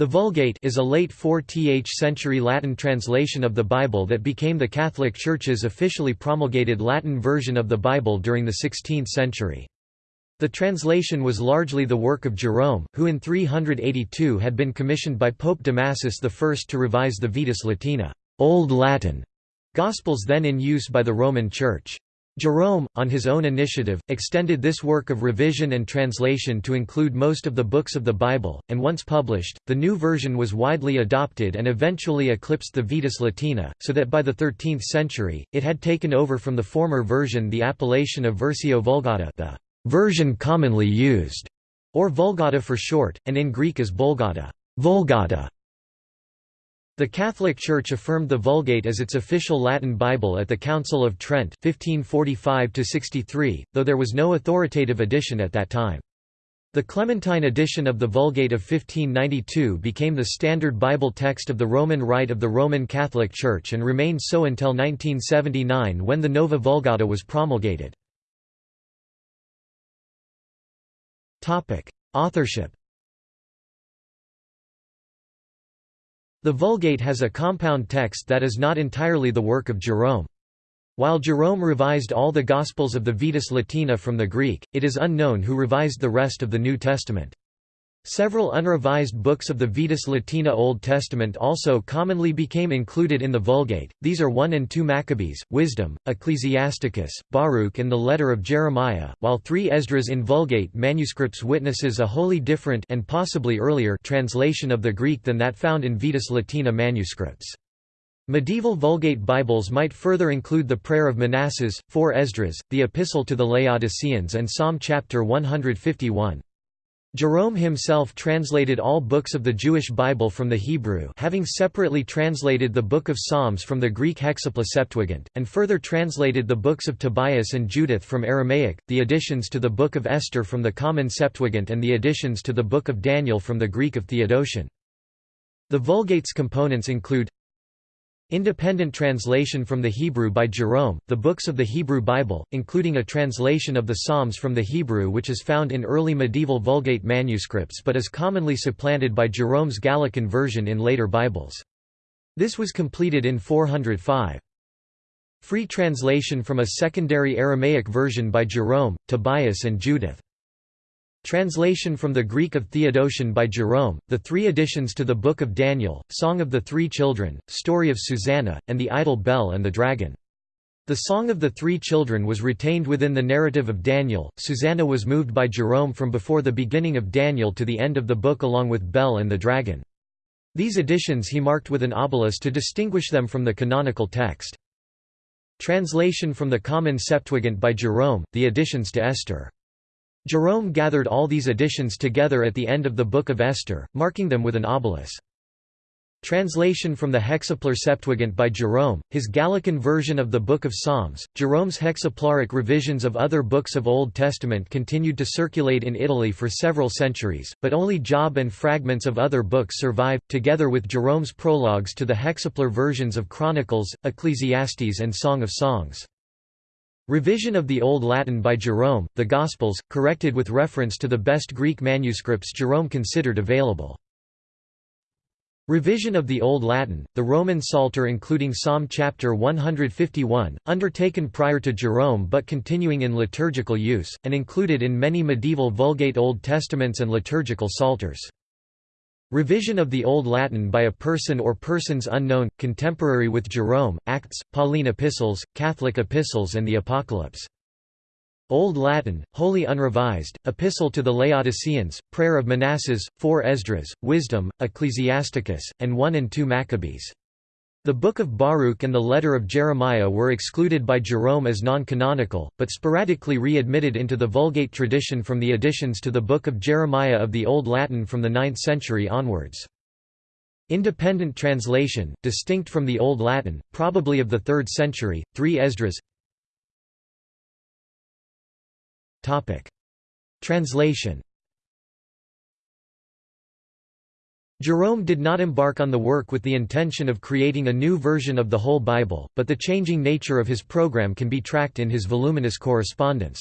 The Vulgate is a late 4th century Latin translation of the Bible that became the Catholic Church's officially promulgated Latin version of the Bible during the 16th century. The translation was largely the work of Jerome, who in 382 had been commissioned by Pope Damasus I to revise the Vetus Latina Old Latin", Gospels then in use by the Roman Church. Jerome, on his own initiative, extended this work of revision and translation to include most of the books of the Bible, and once published, the new version was widely adopted and eventually eclipsed the Vetus Latina, so that by the 13th century, it had taken over from the former version the appellation of Versio Vulgata the version commonly used, or Vulgata for short, and in Greek as Vulgata. Vulgata the Catholic Church affirmed the Vulgate as its official Latin Bible at the Council of Trent 1545 though there was no authoritative edition at that time. The Clementine edition of the Vulgate of 1592 became the standard Bible text of the Roman Rite of the Roman Catholic Church and remained so until 1979 when the Nova Vulgata was promulgated. Authorship The Vulgate has a compound text that is not entirely the work of Jerome. While Jerome revised all the Gospels of the Vetus Latina from the Greek, it is unknown who revised the rest of the New Testament. Several unrevised books of the Vetus Latina Old Testament also commonly became included in the Vulgate, these are 1 and 2 Maccabees, Wisdom, Ecclesiasticus, Baruch and the Letter of Jeremiah, while 3 Esdras in Vulgate manuscripts witnesses a wholly different and possibly earlier translation of the Greek than that found in Vetus Latina manuscripts. Medieval Vulgate Bibles might further include the Prayer of Manasses, 4 Esdras, the Epistle to the Laodiceans and Psalm chapter 151. Jerome himself translated all books of the Jewish Bible from the Hebrew having separately translated the Book of Psalms from the Greek Hexapla Septuagint, and further translated the books of Tobias and Judith from Aramaic, the additions to the Book of Esther from the Common Septuagint and the additions to the Book of Daniel from the Greek of Theodotion. The Vulgate's components include Independent translation from the Hebrew by Jerome, the books of the Hebrew Bible, including a translation of the Psalms from the Hebrew which is found in early medieval Vulgate manuscripts but is commonly supplanted by Jerome's Gallican version in later Bibles. This was completed in 405. Free translation from a secondary Aramaic version by Jerome, Tobias and Judith. Translation from the Greek of Theodotion by Jerome, the three additions to the Book of Daniel, Song of the Three Children, Story of Susanna, and the Idol Bel and the Dragon. The Song of the Three Children was retained within the narrative of Daniel, Susanna was moved by Jerome from before the beginning of Daniel to the end of the book along with Bel and the Dragon. These additions he marked with an obelisk to distinguish them from the canonical text. Translation from the Common Septuagint by Jerome, the additions to Esther. Jerome gathered all these additions together at the end of the Book of Esther, marking them with an obelus. Translation from the Hexaplar Septuagint by Jerome, his Gallican version of the Book of Psalms. Jerome's hexaplaric revisions of other books of Old Testament continued to circulate in Italy for several centuries, but only Job and fragments of other books survive, together with Jerome's prologues to the hexaplar versions of Chronicles, Ecclesiastes, and Song of Songs. Revision of the Old Latin by Jerome, the Gospels, corrected with reference to the best Greek manuscripts Jerome considered available. Revision of the Old Latin, the Roman Psalter including Psalm chapter 151, undertaken prior to Jerome but continuing in liturgical use, and included in many medieval Vulgate Old Testaments and liturgical psalters. Revision of the Old Latin by a person or persons unknown, contemporary with Jerome, Acts, Pauline epistles, Catholic epistles and the Apocalypse. Old Latin, wholly unrevised, Epistle to the Laodiceans, Prayer of Manasses, 4 Esdras, Wisdom, Ecclesiasticus, and 1 and 2 Maccabees. The Book of Baruch and the Letter of Jeremiah were excluded by Jerome as non-canonical, but sporadically re-admitted into the Vulgate tradition from the additions to the Book of Jeremiah of the Old Latin from the 9th century onwards. Independent translation, distinct from the Old Latin, probably of the 3rd century, 3 Esdras. Translation Jerome did not embark on the work with the intention of creating a new version of the whole Bible, but the changing nature of his program can be tracked in his voluminous correspondence.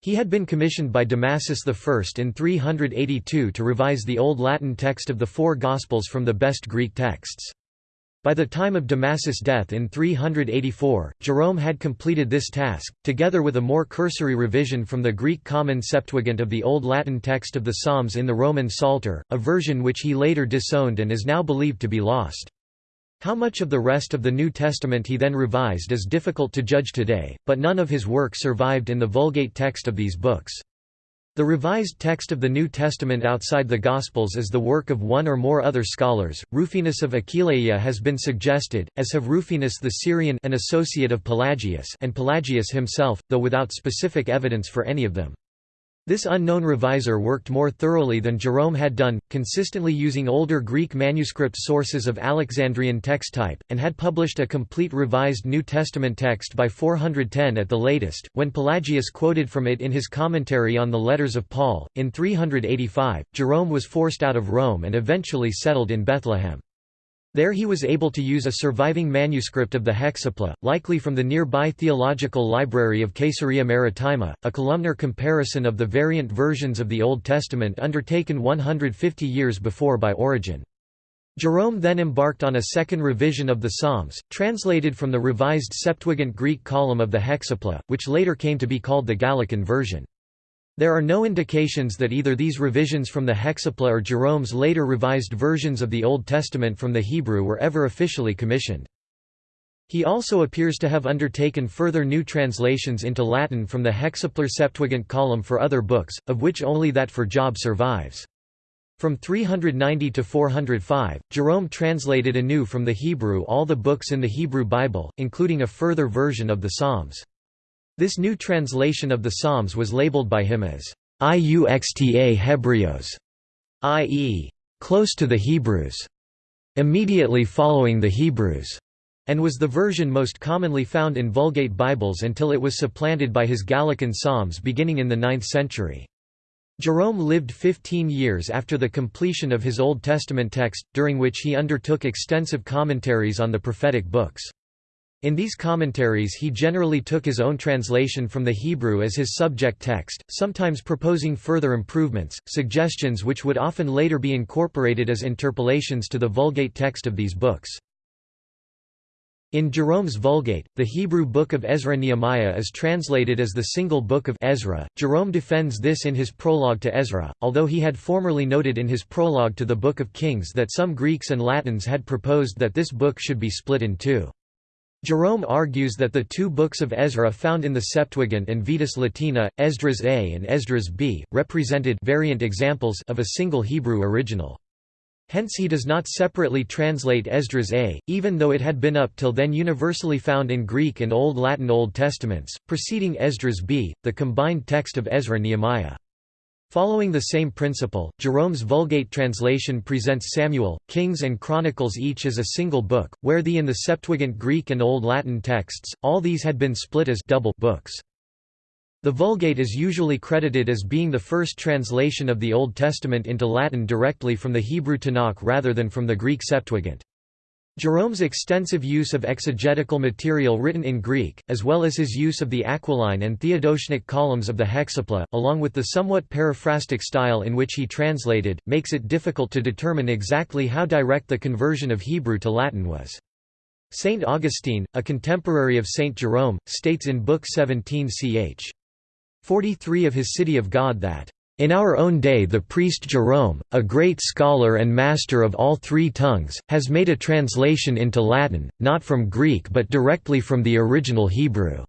He had been commissioned by Damasus I in 382 to revise the Old Latin text of the four Gospels from the best Greek texts. By the time of Damasus' death in 384, Jerome had completed this task, together with a more cursory revision from the Greek Common Septuagint of the Old Latin text of the Psalms in the Roman Psalter, a version which he later disowned and is now believed to be lost. How much of the rest of the New Testament he then revised is difficult to judge today, but none of his work survived in the Vulgate text of these books. The revised text of the New Testament outside the Gospels is the work of one or more other scholars. Rufinus of Aquileia has been suggested, as have Rufinus the Syrian an associate of Pelagius and Pelagius himself, though without specific evidence for any of them. This unknown reviser worked more thoroughly than Jerome had done, consistently using older Greek manuscript sources of Alexandrian text type, and had published a complete revised New Testament text by 410 at the latest, when Pelagius quoted from it in his commentary on the letters of Paul. In 385, Jerome was forced out of Rome and eventually settled in Bethlehem. There he was able to use a surviving manuscript of the Hexapla, likely from the nearby Theological Library of Caesarea Maritima, a columnar comparison of the variant versions of the Old Testament undertaken 150 years before by Origen. Jerome then embarked on a second revision of the Psalms, translated from the revised Septuagint Greek column of the Hexapla, which later came to be called the Gallican version. There are no indications that either these revisions from the Hexapla or Jerome's later revised versions of the Old Testament from the Hebrew were ever officially commissioned. He also appears to have undertaken further new translations into Latin from the Hexaplar Septuagint column for other books, of which only that for Job survives. From 390 to 405, Jerome translated anew from the Hebrew all the books in the Hebrew Bible, including a further version of the Psalms. This new translation of the Psalms was labeled by him as Iuxta Hebraeos, i.e., close to the Hebrews, immediately following the Hebrews, and was the version most commonly found in Vulgate Bibles until it was supplanted by his Gallican Psalms beginning in the 9th century. Jerome lived 15 years after the completion of his Old Testament text, during which he undertook extensive commentaries on the prophetic books. In these commentaries he generally took his own translation from the Hebrew as his subject text, sometimes proposing further improvements, suggestions which would often later be incorporated as interpolations to the Vulgate text of these books. In Jerome's Vulgate, the Hebrew book of Ezra-Nehemiah is translated as the single book of Ezra. Jerome defends this in his prologue to Ezra, although he had formerly noted in his prologue to the Book of Kings that some Greeks and Latins had proposed that this book should be split in two. Jerome argues that the two books of Ezra found in the Septuagint and Vetus Latina, Esdras A and Esdras B, represented variant examples of a single Hebrew original. Hence he does not separately translate Esdras A, even though it had been up till then universally found in Greek and Old Latin Old Testaments, preceding Esdras B, the combined text of Ezra-Nehemiah. Following the same principle, Jerome's Vulgate translation presents Samuel, Kings and Chronicles each as a single book, where the in the Septuagint Greek and Old Latin texts, all these had been split as double books. The Vulgate is usually credited as being the first translation of the Old Testament into Latin directly from the Hebrew Tanakh rather than from the Greek Septuagint. Jerome's extensive use of exegetical material written in Greek, as well as his use of the Aquilan and Theodotionic columns of the Hexapla, along with the somewhat paraphrastic style in which he translated, makes it difficult to determine exactly how direct the conversion of Hebrew to Latin was. Saint Augustine, a contemporary of Saint Jerome, states in Book 17 ch. 43 of his City of God that in our own day the priest Jerome, a great scholar and master of all three tongues, has made a translation into Latin, not from Greek but directly from the original Hebrew.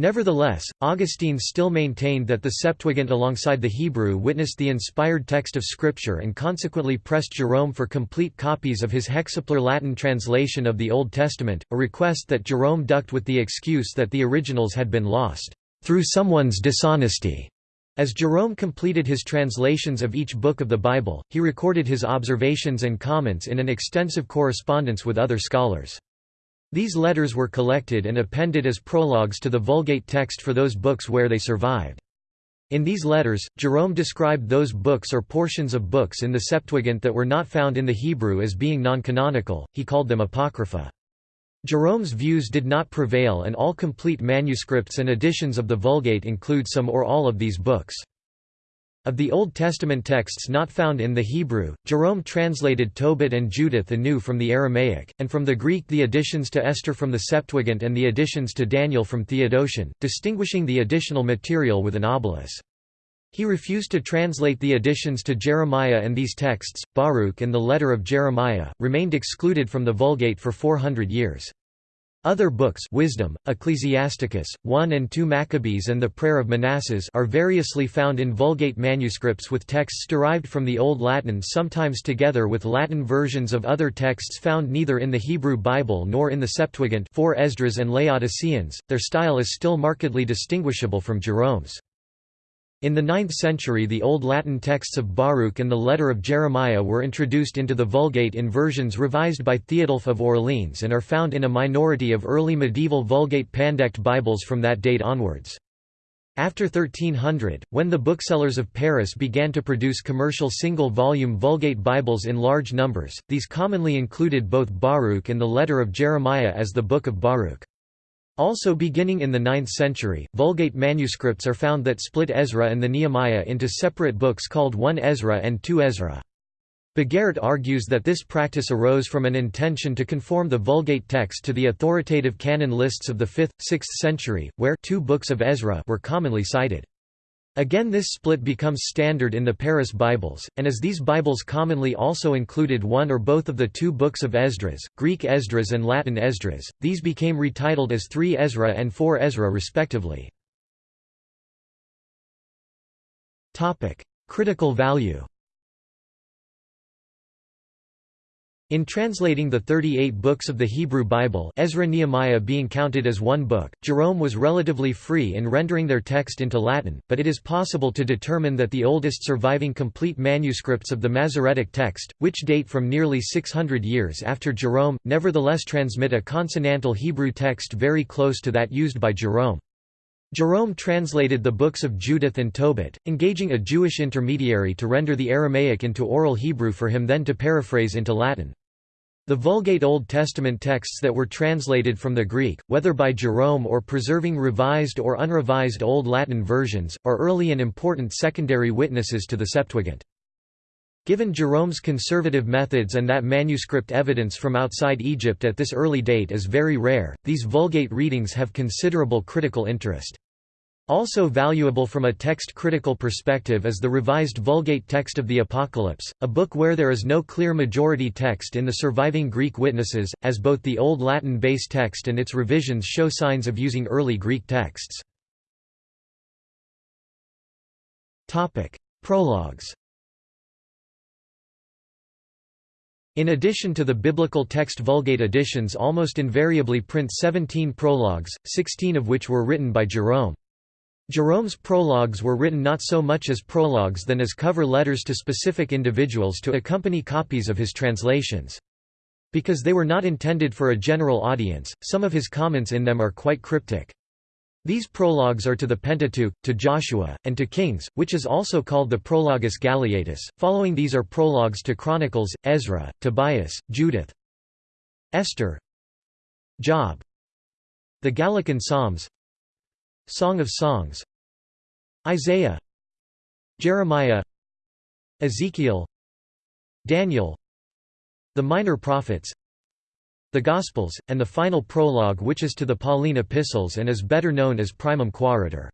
Nevertheless, Augustine still maintained that the Septuagint alongside the Hebrew witnessed the inspired text of Scripture and consequently pressed Jerome for complete copies of his hexaplar Latin translation of the Old Testament, a request that Jerome ducked with the excuse that the originals had been lost, "...through someone's dishonesty." As Jerome completed his translations of each book of the Bible, he recorded his observations and comments in an extensive correspondence with other scholars. These letters were collected and appended as prologues to the Vulgate text for those books where they survived. In these letters, Jerome described those books or portions of books in the Septuagint that were not found in the Hebrew as being non-canonical, he called them apocrypha. Jerome's views did not prevail and all complete manuscripts and editions of the Vulgate include some or all of these books. Of the Old Testament texts not found in the Hebrew, Jerome translated Tobit and Judith anew from the Aramaic, and from the Greek the additions to Esther from the Septuagint and the additions to Daniel from Theodotion, distinguishing the additional material with an obelus. He refused to translate the additions to Jeremiah and these texts, Baruch and the letter of Jeremiah, remained excluded from the Vulgate for 400 years. Other books Wisdom, Ecclesiasticus, 1 and 2 Maccabees and the Prayer of Manasses are variously found in Vulgate manuscripts with texts derived from the Old Latin sometimes together with Latin versions of other texts found neither in the Hebrew Bible nor in the Septuagint 4 Esdras and Laodiceans, their style is still markedly distinguishable from Jerome's. In the 9th century the Old Latin texts of Baruch and the letter of Jeremiah were introduced into the Vulgate in versions revised by Theodulf of Orleans and are found in a minority of early medieval Vulgate Pandect Bibles from that date onwards. After 1300, when the booksellers of Paris began to produce commercial single-volume Vulgate Bibles in large numbers, these commonly included both Baruch and the letter of Jeremiah as the Book of Baruch. Also beginning in the 9th century, Vulgate manuscripts are found that split Ezra and the Nehemiah into separate books called 1 Ezra and 2 Ezra. Bogaert argues that this practice arose from an intention to conform the Vulgate text to the authoritative canon lists of the 5th, 6th century, where two books of Ezra were commonly cited. Again this split becomes standard in the Paris Bibles, and as these Bibles commonly also included one or both of the two books of Esdras, Greek Esdras and Latin Esdras, these became retitled as 3 Ezra and 4 Ezra respectively. Critical value In translating the 38 books of the Hebrew Bible Ezra Nehemiah being counted as one book, Jerome was relatively free in rendering their text into Latin, but it is possible to determine that the oldest surviving complete manuscripts of the Masoretic text, which date from nearly 600 years after Jerome, nevertheless transmit a consonantal Hebrew text very close to that used by Jerome. Jerome translated the books of Judith and Tobit, engaging a Jewish intermediary to render the Aramaic into Oral Hebrew for him then to paraphrase into Latin. The Vulgate Old Testament texts that were translated from the Greek, whether by Jerome or preserving revised or unrevised Old Latin versions, are early and important secondary witnesses to the Septuagint. Given Jerome's conservative methods and that manuscript evidence from outside Egypt at this early date is very rare, these Vulgate readings have considerable critical interest. Also valuable from a text-critical perspective is the revised Vulgate text of the Apocalypse, a book where there is no clear majority text in the surviving Greek witnesses, as both the Old Latin base text and its revisions show signs of using early Greek texts. Prologues In addition to the biblical text Vulgate editions almost invariably print 17 prologues, 16 of which were written by Jerome. Jerome's prologues were written not so much as prologues than as cover letters to specific individuals to accompany copies of his translations. Because they were not intended for a general audience, some of his comments in them are quite cryptic. These prologues are to the Pentateuch, to Joshua, and to Kings, which is also called the Prologus Galeatus. Following these are prologues to Chronicles, Ezra, Tobias, Judith, Esther, Job, the Gallican Psalms, Song of Songs. Isaiah. Jeremiah. Ezekiel. Daniel. The Minor Prophets. The Gospels, and the final prologue which is to the Pauline epistles and is better known as Primum Quaeritur.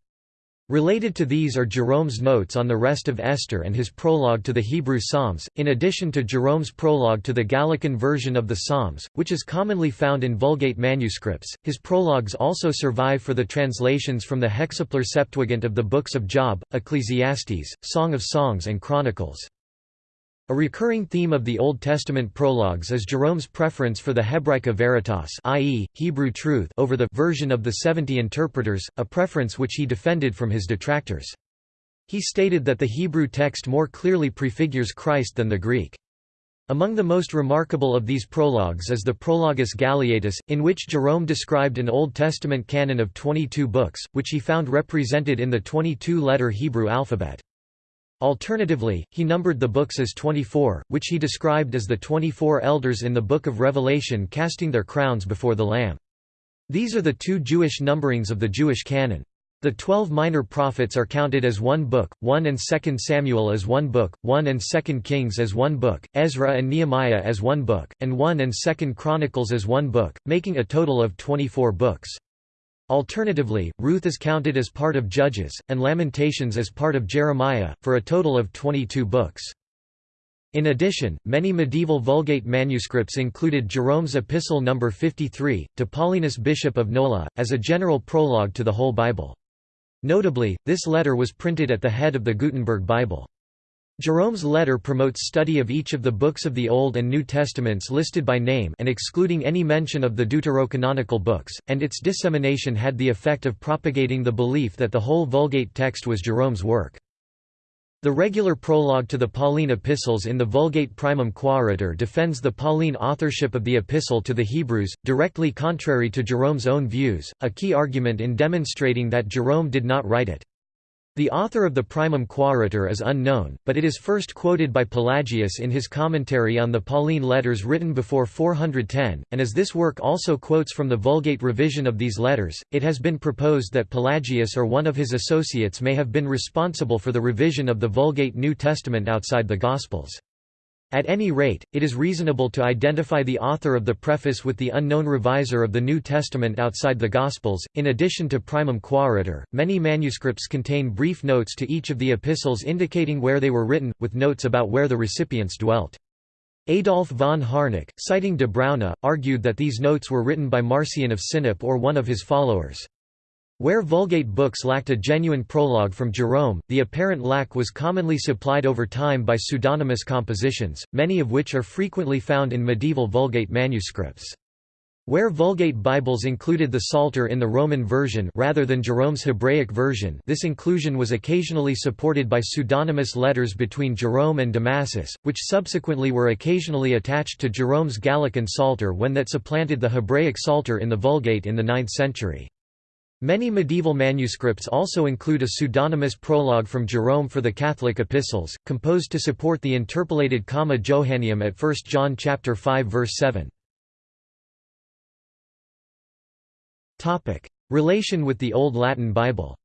Related to these are Jerome's notes on the rest of Esther and his prologue to the Hebrew Psalms, in addition to Jerome's prologue to the Gallican version of the Psalms, which is commonly found in Vulgate manuscripts. His prologues also survive for the translations from the Hexaplar Septuagint of the books of Job, Ecclesiastes, Song of Songs and Chronicles. A recurring theme of the Old Testament prologues is Jerome's preference for the Hebraica Veritas i.e., Hebrew truth over the version of the seventy interpreters, a preference which he defended from his detractors. He stated that the Hebrew text more clearly prefigures Christ than the Greek. Among the most remarkable of these prologues is the Prologus Galeatus, in which Jerome described an Old Testament canon of 22 books, which he found represented in the 22-letter Hebrew alphabet. Alternatively, he numbered the books as 24, which he described as the 24 elders in the Book of Revelation casting their crowns before the Lamb. These are the two Jewish numberings of the Jewish canon. The twelve minor prophets are counted as one book, 1 and 2 Samuel as one book, 1 and 2 Kings as one book, Ezra and Nehemiah as one book, and 1 and 2 Chronicles as one book, making a total of 24 books. Alternatively, Ruth is counted as part of Judges, and Lamentations as part of Jeremiah, for a total of 22 books. In addition, many medieval Vulgate manuscripts included Jerome's Epistle No. 53, to Paulinus Bishop of Nola, as a general prologue to the whole Bible. Notably, this letter was printed at the head of the Gutenberg Bible. Jerome's letter promotes study of each of the books of the Old and New Testaments listed by name and excluding any mention of the deuterocanonical books, and its dissemination had the effect of propagating the belief that the whole Vulgate text was Jerome's work. The regular prologue to the Pauline epistles in the Vulgate Primum Quaeritur defends the Pauline authorship of the epistle to the Hebrews, directly contrary to Jerome's own views, a key argument in demonstrating that Jerome did not write it. The author of the Primum Quaeritur is unknown, but it is first quoted by Pelagius in his commentary on the Pauline letters written before 410, and as this work also quotes from the Vulgate revision of these letters, it has been proposed that Pelagius or one of his associates may have been responsible for the revision of the Vulgate New Testament outside the Gospels. At any rate, it is reasonable to identify the author of the preface with the unknown reviser of the New Testament outside the Gospels. In addition to Primum Quaeritur, many manuscripts contain brief notes to each of the epistles indicating where they were written, with notes about where the recipients dwelt. Adolf von Harnack, citing de Bruyne, argued that these notes were written by Marcion of Sinope or one of his followers. Where Vulgate books lacked a genuine prologue from Jerome, the apparent lack was commonly supplied over time by pseudonymous compositions, many of which are frequently found in medieval Vulgate manuscripts. Where Vulgate Bibles included the Psalter in the Roman version rather than Jerome's Hebraic version this inclusion was occasionally supported by pseudonymous letters between Jerome and Damasus, which subsequently were occasionally attached to Jerome's Gallican Psalter when that supplanted the Hebraic Psalter in the Vulgate in the 9th century. Many medieval manuscripts also include a pseudonymous prologue from Jerome for the Catholic epistles, composed to support the interpolated Comma Johanneum at 1 John 5 verse 7. Relation with the Old Latin Bible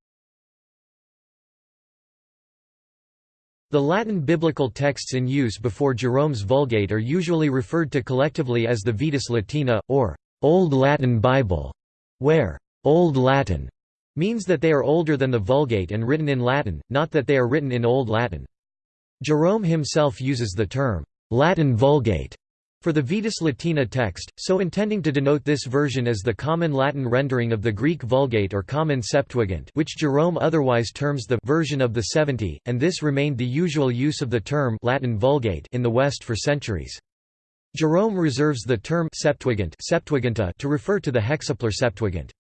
The Latin biblical texts in use before Jerome's Vulgate are usually referred to collectively as the Vetus Latina, or Old Latin Bible, where Old Latin means that they are older than the Vulgate and written in Latin, not that they are written in Old Latin. Jerome himself uses the term, Latin Vulgate, for the Vetus Latina text, so intending to denote this version as the common Latin rendering of the Greek Vulgate or Common Septuagint which Jerome otherwise terms the version of the 70, and this remained the usual use of the term Latin Vulgate in the West for centuries. Jerome reserves the term Septuagint Septuaginta to refer to the Hexaplar Septuagint.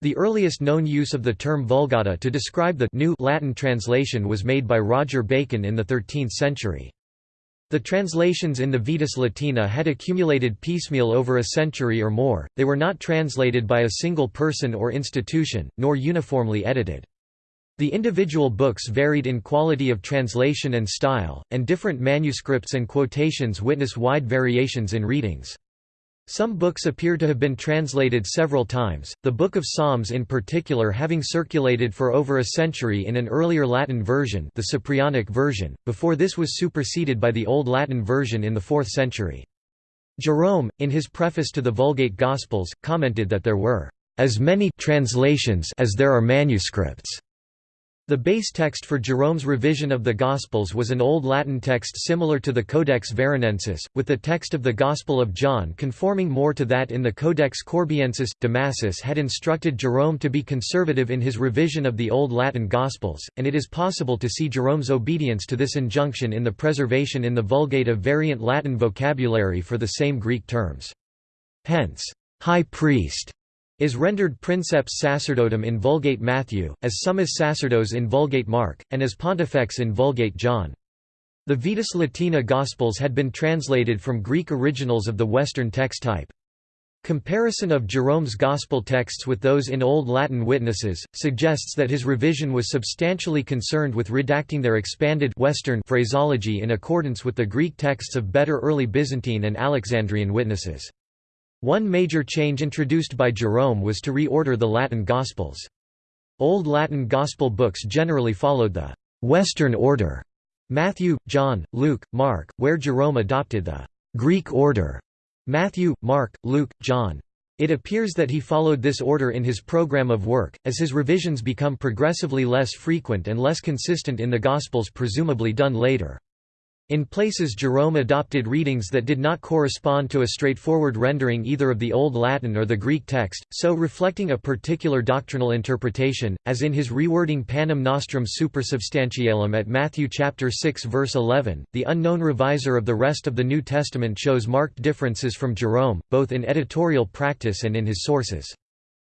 The earliest known use of the term Vulgata to describe the new Latin translation was made by Roger Bacon in the 13th century. The translations in the Vetus Latina had accumulated piecemeal over a century or more, they were not translated by a single person or institution, nor uniformly edited. The individual books varied in quality of translation and style, and different manuscripts and quotations witness wide variations in readings. Some books appear to have been translated several times, the Book of Psalms in particular having circulated for over a century in an earlier Latin version the Cyprianic version, before this was superseded by the Old Latin version in the 4th century. Jerome, in his preface to the Vulgate Gospels, commented that there were as many translations as there are manuscripts. The base text for Jerome's revision of the Gospels was an Old Latin text similar to the Codex Veronensis, with the text of the Gospel of John conforming more to that in the Codex Corbiensis. Damasus had instructed Jerome to be conservative in his revision of the Old Latin Gospels, and it is possible to see Jerome's obedience to this injunction in the preservation in the Vulgate of variant Latin vocabulary for the same Greek terms. Hence, high priest is rendered princeps sacerdotum in Vulgate Matthew, as summus sacerdos in Vulgate Mark, and as pontifex in Vulgate John. The Vetus Latina Gospels had been translated from Greek originals of the Western text type. Comparison of Jerome's Gospel texts with those in Old Latin witnesses, suggests that his revision was substantially concerned with redacting their expanded Western phraseology in accordance with the Greek texts of better early Byzantine and Alexandrian witnesses. One major change introduced by Jerome was to reorder the Latin Gospels. Old Latin Gospel books generally followed the «Western order» Matthew, John, Luke, Mark, where Jerome adopted the «Greek order» Matthew, Mark, Luke, John. It appears that he followed this order in his program of work, as his revisions become progressively less frequent and less consistent in the Gospels presumably done later. In places Jerome adopted readings that did not correspond to a straightforward rendering either of the Old Latin or the Greek text, so reflecting a particular doctrinal interpretation, as in his rewording Panem Nostrum Supersubstantialem at Matthew chapter 6 verse 11. The unknown reviser of the rest of the New Testament shows marked differences from Jerome, both in editorial practice and in his sources.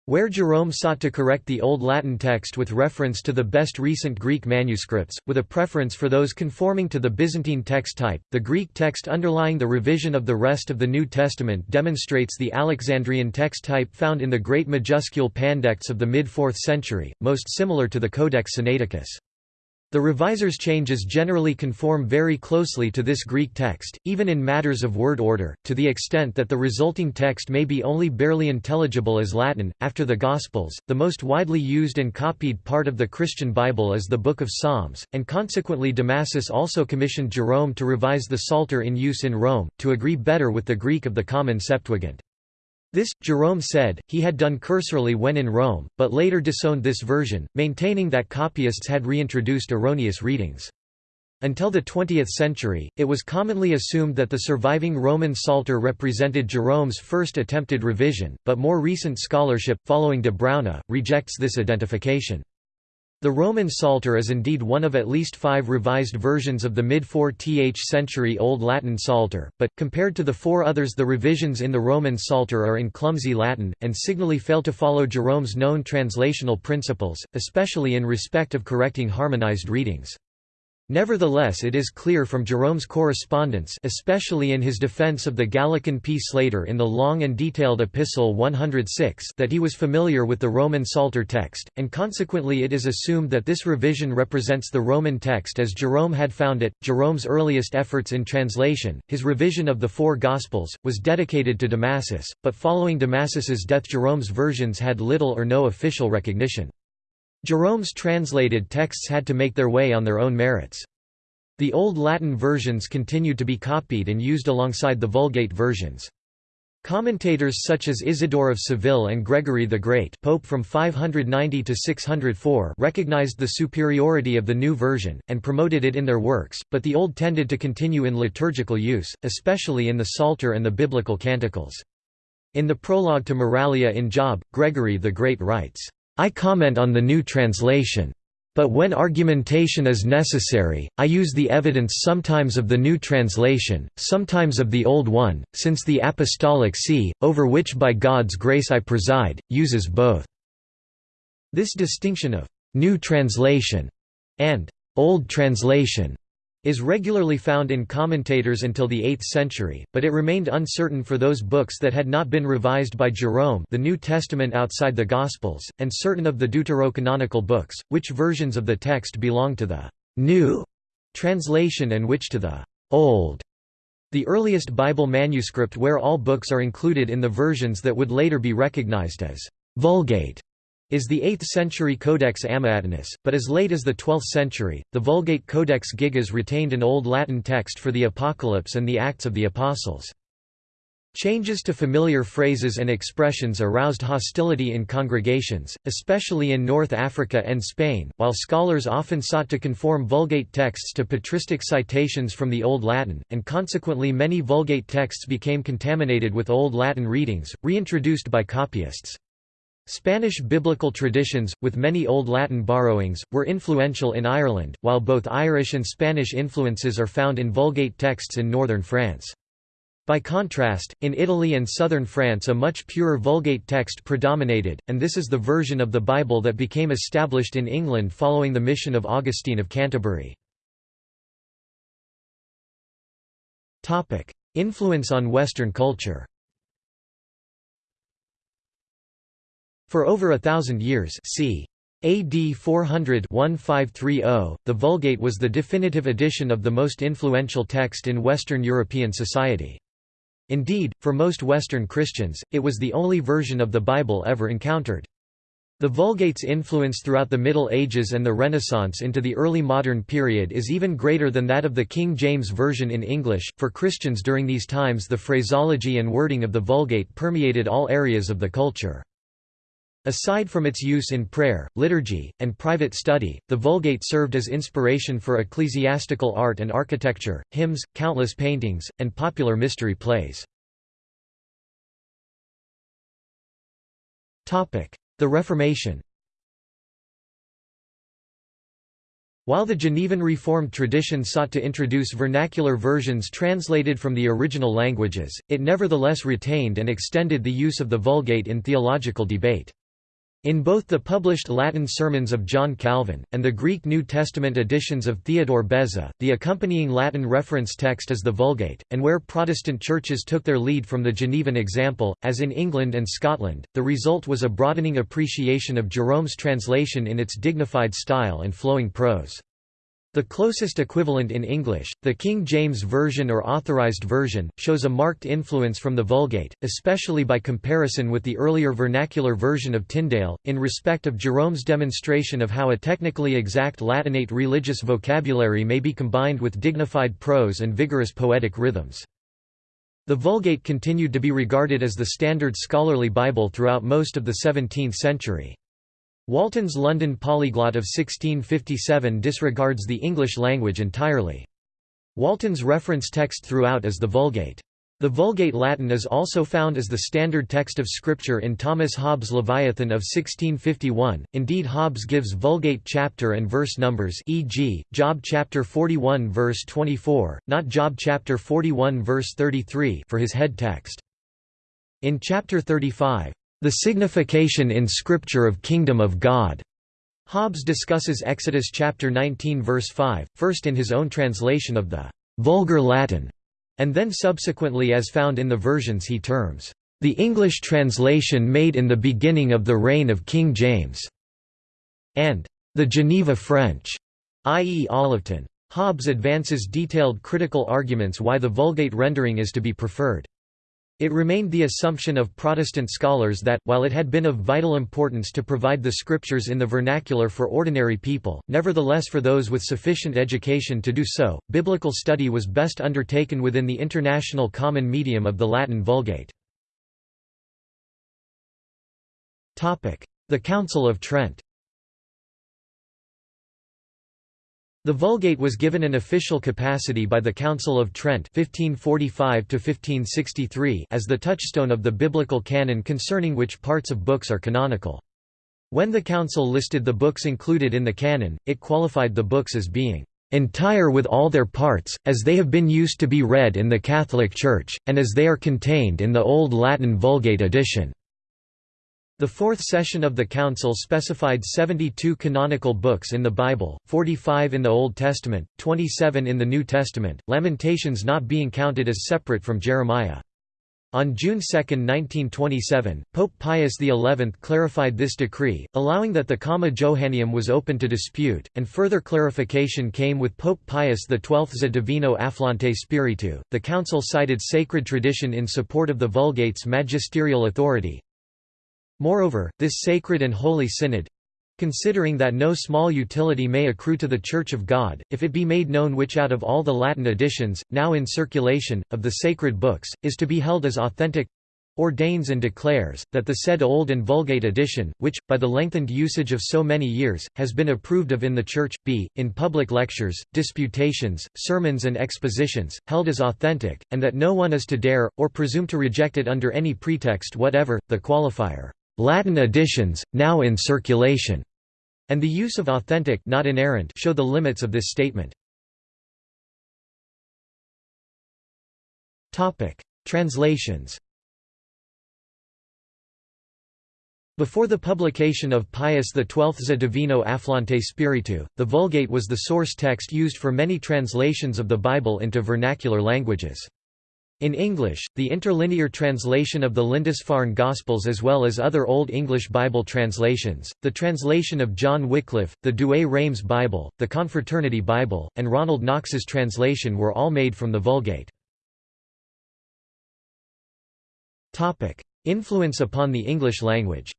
Where Jerome sought to correct the Old Latin text with reference to the best recent Greek manuscripts, with a preference for those conforming to the Byzantine text type, the Greek text underlying the revision of the rest of the New Testament demonstrates the Alexandrian text type found in the great majuscule Pandects of the mid-4th century, most similar to the Codex Sinaiticus. The reviser's changes generally conform very closely to this Greek text, even in matters of word order, to the extent that the resulting text may be only barely intelligible as Latin. After the Gospels, the most widely used and copied part of the Christian Bible is the Book of Psalms, and consequently Damasus also commissioned Jerome to revise the Psalter in use in Rome, to agree better with the Greek of the common Septuagint. This, Jerome said, he had done cursorily when in Rome, but later disowned this version, maintaining that copyists had reintroduced erroneous readings. Until the 20th century, it was commonly assumed that the surviving Roman Psalter represented Jerome's first attempted revision, but more recent scholarship, following de Bruyne, rejects this identification. The Roman Psalter is indeed one of at least five revised versions of the mid-4th century Old Latin Psalter, but, compared to the four others the revisions in the Roman Psalter are in clumsy Latin, and signally fail to follow Jerome's known translational principles, especially in respect of correcting harmonized readings. Nevertheless it is clear from Jerome's correspondence especially in his defense of the Gallican Psalter in the long and detailed Epistle 106 that he was familiar with the Roman Psalter text, and consequently it is assumed that this revision represents the Roman text as Jerome had found it. Jerome's earliest efforts in translation, his revision of the four Gospels, was dedicated to Damasus, but following Damasus's death Jerome's versions had little or no official recognition. Jerome's translated texts had to make their way on their own merits. The Old Latin versions continued to be copied and used alongside the Vulgate versions. Commentators such as Isidore of Seville and Gregory the Great Pope from 590 to 604 recognized the superiority of the new version, and promoted it in their works, but the Old tended to continue in liturgical use, especially in the Psalter and the Biblical Canticles. In the prologue to Moralia in Job, Gregory the Great writes, I comment on the new translation. But when argumentation is necessary, I use the evidence sometimes of the new translation, sometimes of the old one, since the Apostolic See, over which by God's grace I preside, uses both." This distinction of «new translation» and «old translation» is regularly found in commentators until the 8th century, but it remained uncertain for those books that had not been revised by Jerome the New Testament outside the Gospels, and certain of the deuterocanonical books, which versions of the text belong to the «new» translation and which to the «old». The earliest Bible manuscript where all books are included in the versions that would later be recognized as «Vulgate» is the 8th century Codex Amiatinus, but as late as the 12th century, the Vulgate Codex Gigas retained an Old Latin text for the Apocalypse and the Acts of the Apostles. Changes to familiar phrases and expressions aroused hostility in congregations, especially in North Africa and Spain, while scholars often sought to conform Vulgate texts to patristic citations from the Old Latin, and consequently many Vulgate texts became contaminated with Old Latin readings, reintroduced by copyists. Spanish biblical traditions, with many Old Latin borrowings, were influential in Ireland, while both Irish and Spanish influences are found in Vulgate texts in northern France. By contrast, in Italy and southern France a much purer Vulgate text predominated, and this is the version of the Bible that became established in England following the mission of Augustine of Canterbury. Influence on Western culture For over a thousand years c. AD 400-1530, the Vulgate was the definitive edition of the most influential text in Western European society. Indeed, for most Western Christians, it was the only version of the Bible ever encountered. The Vulgate's influence throughout the Middle Ages and the Renaissance into the early modern period is even greater than that of the King James Version in English. For Christians during these times, the phraseology and wording of the Vulgate permeated all areas of the culture. Aside from its use in prayer, liturgy, and private study, the Vulgate served as inspiration for ecclesiastical art and architecture, hymns, countless paintings, and popular mystery plays. The Reformation While the Genevan Reformed tradition sought to introduce vernacular versions translated from the original languages, it nevertheless retained and extended the use of the Vulgate in theological debate. In both the published Latin sermons of John Calvin, and the Greek New Testament editions of Theodore Beza, the accompanying Latin reference text is the Vulgate, and where Protestant churches took their lead from the Genevan example, as in England and Scotland, the result was a broadening appreciation of Jerome's translation in its dignified style and flowing prose. The closest equivalent in English, the King James Version or Authorized Version, shows a marked influence from the Vulgate, especially by comparison with the earlier vernacular version of Tyndale, in respect of Jerome's demonstration of how a technically exact Latinate religious vocabulary may be combined with dignified prose and vigorous poetic rhythms. The Vulgate continued to be regarded as the standard scholarly Bible throughout most of the 17th century. Walton's London Polyglot of 1657 disregards the English language entirely. Walton's reference text throughout is the Vulgate. The Vulgate Latin is also found as the standard text of Scripture in Thomas Hobbes' Leviathan of 1651. Indeed, Hobbes gives Vulgate chapter and verse numbers, e.g., Job chapter 41 verse 24, not Job chapter 41 verse 33, for his head text. In chapter 35, the signification in Scripture of Kingdom of God. Hobbes discusses Exodus chapter 19 verse 5, first in his own translation of the vulgar Latin, and then subsequently as found in the versions he terms the English translation made in the beginning of the reign of King James, and the Geneva French, i.e. Olivetan. Hobbes advances detailed critical arguments why the Vulgate rendering is to be preferred. It remained the assumption of Protestant scholars that, while it had been of vital importance to provide the scriptures in the vernacular for ordinary people, nevertheless for those with sufficient education to do so, biblical study was best undertaken within the international common medium of the Latin Vulgate. The Council of Trent The Vulgate was given an official capacity by the Council of Trent 1545 as the touchstone of the biblical canon concerning which parts of books are canonical. When the Council listed the books included in the canon, it qualified the books as being entire with all their parts, as they have been used to be read in the Catholic Church, and as they are contained in the Old Latin Vulgate edition. The fourth session of the Council specified 72 canonical books in the Bible, 45 in the Old Testament, 27 in the New Testament, Lamentations not being counted as separate from Jeremiah. On June 2, 1927, Pope Pius XI clarified this decree, allowing that the Comma Johanneum was open to dispute, and further clarification came with Pope Pius XII's Divino Afflante Spiritu. The Council cited sacred tradition in support of the Vulgate's magisterial authority, Moreover, this sacred and holy synod considering that no small utility may accrue to the Church of God, if it be made known which out of all the Latin editions, now in circulation, of the sacred books, is to be held as authentic, ordains and declares, that the said Old and Vulgate edition, which, by the lengthened usage of so many years, has been approved of in the Church, be, in public lectures, disputations, sermons and expositions, held as authentic, and that no one is to dare, or presume to reject it under any pretext whatever, the qualifier Latin editions, now in circulation, and the use of authentic not inerrant show the limits of this statement. Translations Before the publication of Pius XII's Divino Afflante Spiritu, the Vulgate was the source text used for many translations of the Bible into vernacular languages. In English, the interlinear translation of the Lindisfarne Gospels as well as other Old English Bible translations, the translation of John Wycliffe, the Douay-Rheims Bible, the Confraternity Bible, and Ronald Knox's translation were all made from the Vulgate. Influence upon the English language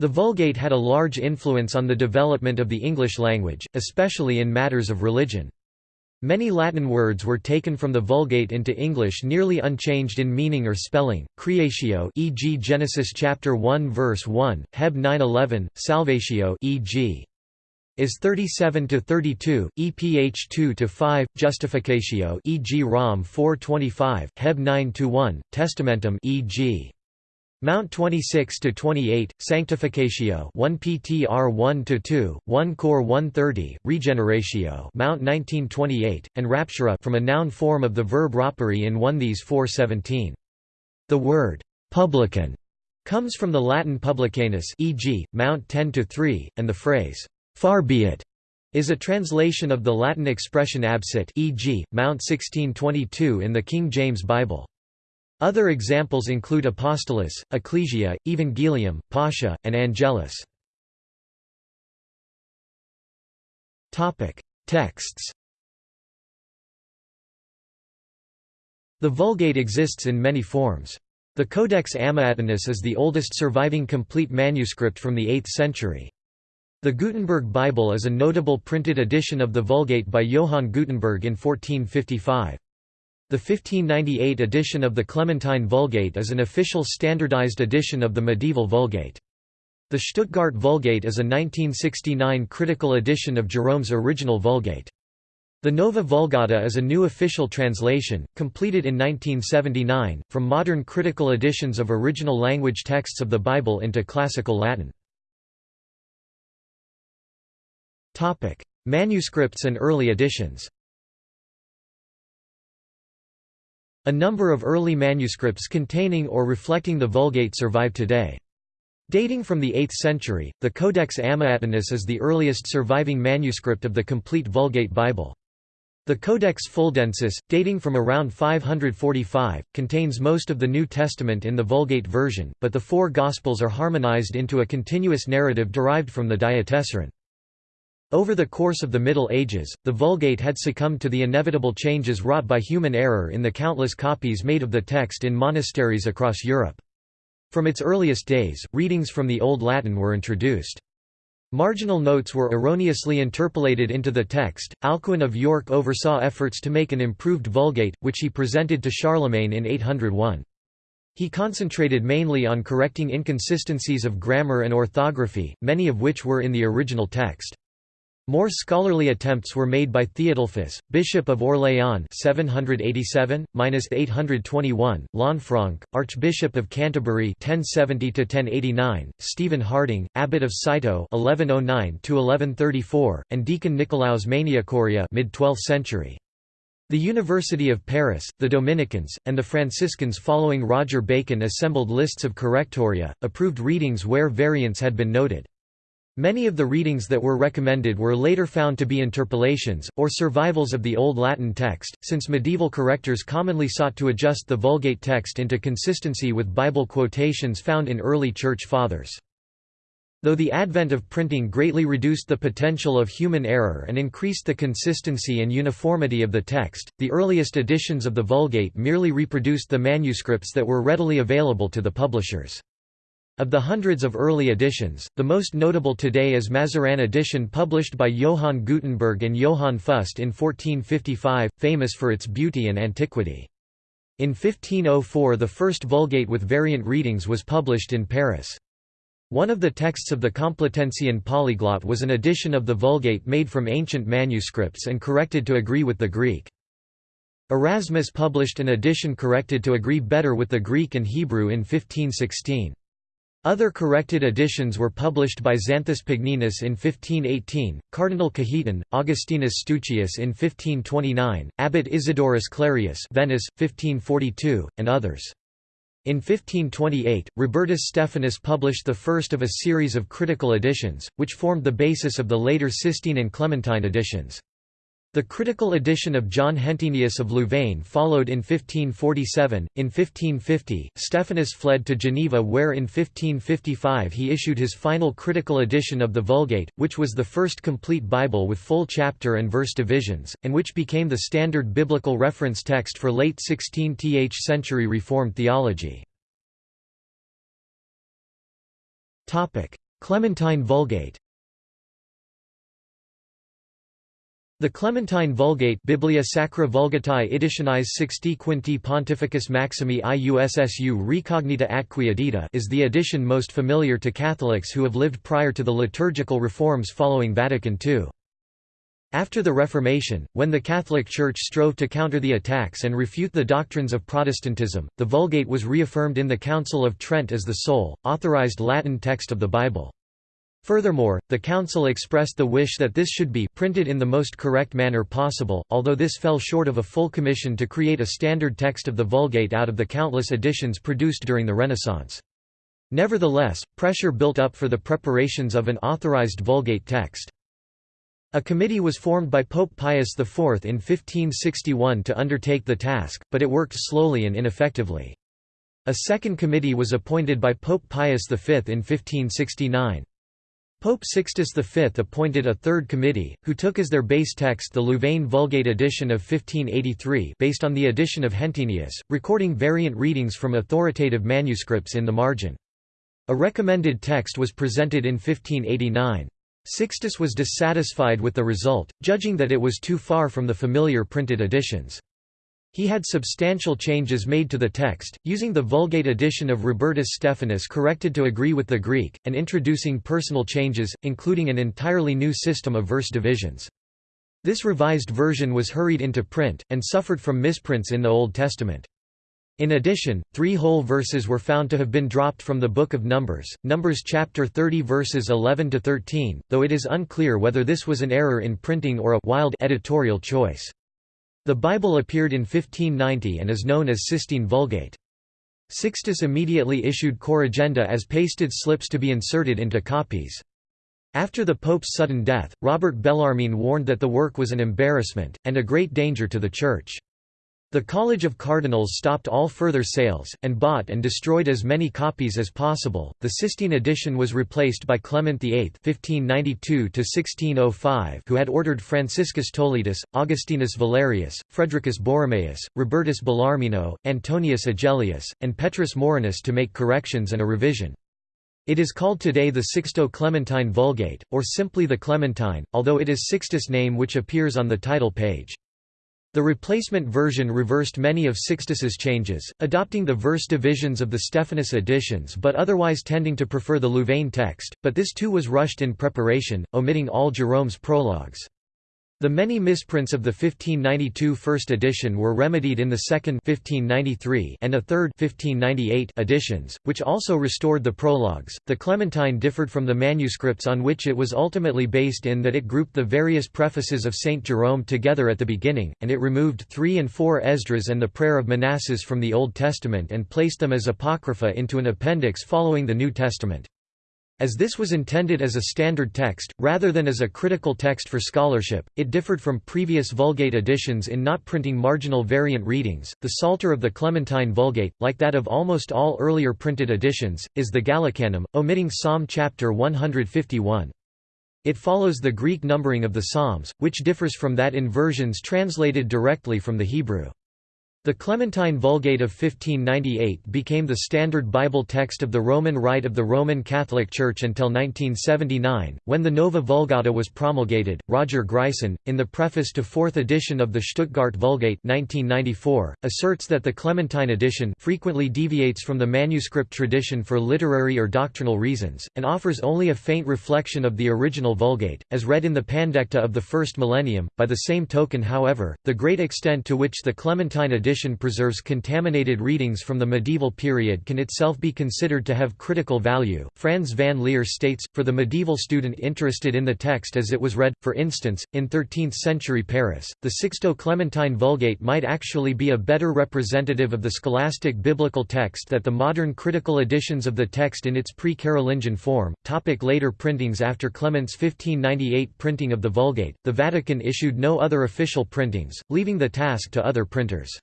The Vulgate had a large influence on the development of the English language, especially in matters of religion. Many Latin words were taken from the Vulgate into English nearly unchanged in meaning or spelling. Creatio, e.g., Genesis chapter 1 verse 1, Heb 9:11, Salvatio, e.g. is 37 to 32, EPH 2 to 5, Justificatio, e.g. Rom 4:25, Heb 9 to 1, Testamentum, e.g. Mount 26 to 28, Sanctificatio 1 PTR 1 to 2, 1 Cor 130, Regeneratio Mount 1928, and Raptura from a noun form of the verb rapere in 1 These 417. The word publican comes from the Latin publicanus, e.g., Mount 10 to 3, and the phrase far be it is a translation of the Latin expression absit, e.g., Mount 1622 in the King James Bible. Other examples include Apostolos, Ecclesia, Evangelium, Pascha, and Angelus. Texts The Vulgate exists in many forms. The Codex Amiatinus is the oldest surviving complete manuscript from the 8th century. The Gutenberg Bible is a notable printed edition of the Vulgate by Johann Gutenberg in 1455. The 1598 edition of the Clementine Vulgate is an official standardized edition of the medieval Vulgate. The Stuttgart Vulgate is a 1969 critical edition of Jerome's original Vulgate. The Nova Vulgata is a new official translation, completed in 1979, from modern critical editions of original language texts of the Bible into Classical Latin. Manuscripts and early editions A number of early manuscripts containing or reflecting the Vulgate survive today. Dating from the 8th century, the Codex Amiatinus is the earliest surviving manuscript of the complete Vulgate Bible. The Codex Fuldensis, dating from around 545, contains most of the New Testament in the Vulgate version, but the four Gospels are harmonized into a continuous narrative derived from the Diatessaron. Over the course of the Middle Ages, the Vulgate had succumbed to the inevitable changes wrought by human error in the countless copies made of the text in monasteries across Europe. From its earliest days, readings from the Old Latin were introduced. Marginal notes were erroneously interpolated into the text. Alcuin of York oversaw efforts to make an improved Vulgate, which he presented to Charlemagne in 801. He concentrated mainly on correcting inconsistencies of grammar and orthography, many of which were in the original text. More scholarly attempts were made by Theodulphus, Bishop of Orléans 787–821, Lanfranc, Archbishop of Canterbury 1070–1089, Stephen Harding, Abbot of Citeaux 1109–1134, and Deacon Nicolaus Maniacoria mid-12th century. The University of Paris, the Dominicans, and the Franciscans following Roger Bacon assembled lists of correctoria, approved readings where variants had been noted. Many of the readings that were recommended were later found to be interpolations, or survivals of the Old Latin text, since medieval correctors commonly sought to adjust the Vulgate text into consistency with Bible quotations found in early Church Fathers. Though the advent of printing greatly reduced the potential of human error and increased the consistency and uniformity of the text, the earliest editions of the Vulgate merely reproduced the manuscripts that were readily available to the publishers. Of the hundreds of early editions, the most notable today is Mazarin edition published by Johann Gutenberg and Johann Fust in 1455, famous for its beauty and antiquity. In 1504 the first Vulgate with variant readings was published in Paris. One of the texts of the Complutensian polyglot was an edition of the Vulgate made from ancient manuscripts and corrected to agree with the Greek. Erasmus published an edition corrected to agree better with the Greek and Hebrew in 1516. Other corrected editions were published by Xanthus Pagninus in 1518, Cardinal Cajetan, Augustinus Steuchius in 1529, Abbot Isidorus Clarius Venice, 1542, and others. In 1528, Robertus Stephanus published the first of a series of critical editions, which formed the basis of the later Sistine and Clementine editions. The critical edition of John Hentenius of Louvain followed in 1547. In 1550, Stephanus fled to Geneva, where in 1555 he issued his final critical edition of the Vulgate, which was the first complete Bible with full chapter and verse divisions, and which became the standard biblical reference text for late 16th century Reformed theology. Clementine Vulgate The Clementine Vulgate Biblia Sacra Vulgatae Editionis Sixti Quinti Pontificis Maximi Iussu Recognita Atque Edita is the edition most familiar to Catholics who have lived prior to the liturgical reforms following Vatican II. After the Reformation, when the Catholic Church strove to counter the attacks and refute the doctrines of Protestantism, the Vulgate was reaffirmed in the Council of Trent as the sole, authorized Latin text of the Bible. Furthermore, the Council expressed the wish that this should be printed in the most correct manner possible, although this fell short of a full commission to create a standard text of the Vulgate out of the countless editions produced during the Renaissance. Nevertheless, pressure built up for the preparations of an authorized Vulgate text. A committee was formed by Pope Pius IV in 1561 to undertake the task, but it worked slowly and ineffectively. A second committee was appointed by Pope Pius V in 1569. Pope Sixtus V appointed a third committee, who took as their base text the Louvain Vulgate edition of 1583 based on the edition of Hentenius, recording variant readings from authoritative manuscripts in the margin. A recommended text was presented in 1589. Sixtus was dissatisfied with the result, judging that it was too far from the familiar printed editions. He had substantial changes made to the text, using the Vulgate edition of Robertus Stephanus corrected to agree with the Greek, and introducing personal changes, including an entirely new system of verse divisions. This revised version was hurried into print, and suffered from misprints in the Old Testament. In addition, three whole verses were found to have been dropped from the Book of Numbers, Numbers chapter 30 verses 11 to 13, though it is unclear whether this was an error in printing or a wild editorial choice. The Bible appeared in 1590 and is known as Sistine Vulgate. Sixtus immediately issued Corrigenda as pasted slips to be inserted into copies. After the Pope's sudden death, Robert Bellarmine warned that the work was an embarrassment, and a great danger to the Church. The College of Cardinals stopped all further sales, and bought and destroyed as many copies as possible. The Sistine edition was replaced by Clement VIII (1592–1605), who had ordered Franciscus Toletus, Augustinus Valerius, Fredricus Borromaeus, Robertus Bellarmino, Antonius Agellius, and Petrus Morinus to make corrections and a revision. It is called today the Sixto Clementine Vulgate, or simply the Clementine, although it is Sixtus' name which appears on the title page. The replacement version reversed many of Sixtus's changes, adopting the verse divisions of the Stephanus editions but otherwise tending to prefer the Louvain text, but this too was rushed in preparation, omitting all Jerome's prologues. The many misprints of the 1592 first edition were remedied in the second 1593 and a third 1598 editions, which also restored the prologues. The Clementine differed from the manuscripts on which it was ultimately based in that it grouped the various prefaces of Saint Jerome together at the beginning, and it removed 3 and 4 Esdras and the Prayer of Manasses from the Old Testament and placed them as apocrypha into an appendix following the New Testament. As this was intended as a standard text, rather than as a critical text for scholarship, it differed from previous Vulgate editions in not printing marginal variant readings. The Psalter of the Clementine Vulgate, like that of almost all earlier printed editions, is the Gallicanum, omitting Psalm chapter 151. It follows the Greek numbering of the Psalms, which differs from that in versions translated directly from the Hebrew. The Clementine Vulgate of 1598 became the standard Bible text of the Roman Rite of the Roman Catholic Church until 1979, when the Nova Vulgata was promulgated. Roger Gryson, in the preface to fourth edition of the Stuttgart Vulgate 1994, asserts that the Clementine edition frequently deviates from the manuscript tradition for literary or doctrinal reasons, and offers only a faint reflection of the original Vulgate, as read in the Pandecta of the first millennium. By the same token, however, the great extent to which the Clementine edition edition preserves contaminated readings from the medieval period can itself be considered to have critical value. Frans van Liere states, for the medieval student interested in the text as it was read, for instance, in 13th century Paris, the Sixto Clementine Vulgate might actually be a better representative of the scholastic biblical text that the modern critical editions of the text in its pre-Carolingian form. Topic later printings After Clement's 1598 printing of the Vulgate, the Vatican issued no other official printings, leaving the task to other printers.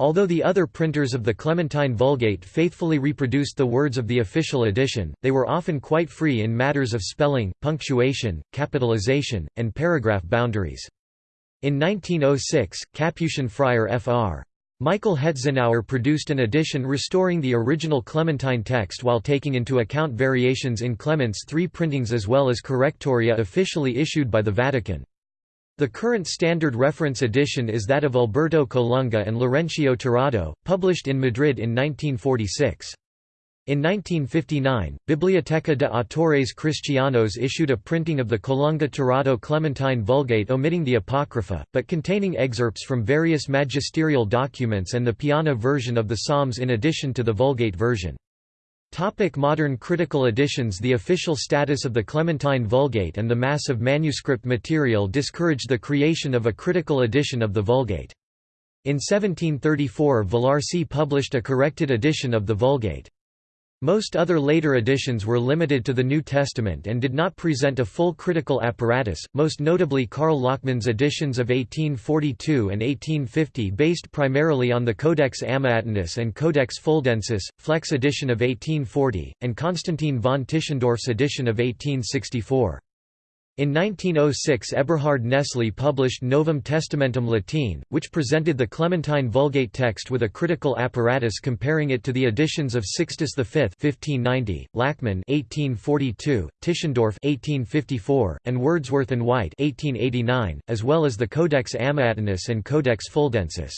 Although the other printers of the Clementine Vulgate faithfully reproduced the words of the official edition, they were often quite free in matters of spelling, punctuation, capitalization, and paragraph boundaries. In 1906, Capuchin friar Fr. Michael Hetzenauer produced an edition restoring the original Clementine text while taking into account variations in Clement's three printings as well as correctoria officially issued by the Vatican. The current standard reference edition is that of Alberto Colunga and Laurencio Tirado, published in Madrid in 1946. In 1959, Biblioteca de Autores Cristianos issued a printing of the Colunga Tirado Clementine Vulgate omitting the Apocrypha, but containing excerpts from various magisterial documents and the Piana version of the Psalms in addition to the Vulgate version. Topic modern critical editions The official status of the Clementine Vulgate and the mass of manuscript material discouraged the creation of a critical edition of the Vulgate. In 1734 Villars published a corrected edition of the Vulgate. Most other later editions were limited to the New Testament and did not present a full critical apparatus, most notably Karl Lachmann's editions of 1842 and 1850 based primarily on the Codex Amiatinus and Codex Fuldensis, Fleck's edition of 1840, and Constantine von Tischendorf's edition of 1864. In 1906 Eberhard Nestle published Novum Testamentum Latine, which presented the Clementine Vulgate text with a critical apparatus comparing it to the editions of Sixtus V (1590), Lachmann (1842), Tischendorf (1854), and Wordsworth and White (1889), as well as the Codex Amiatinus and Codex Fuldensis.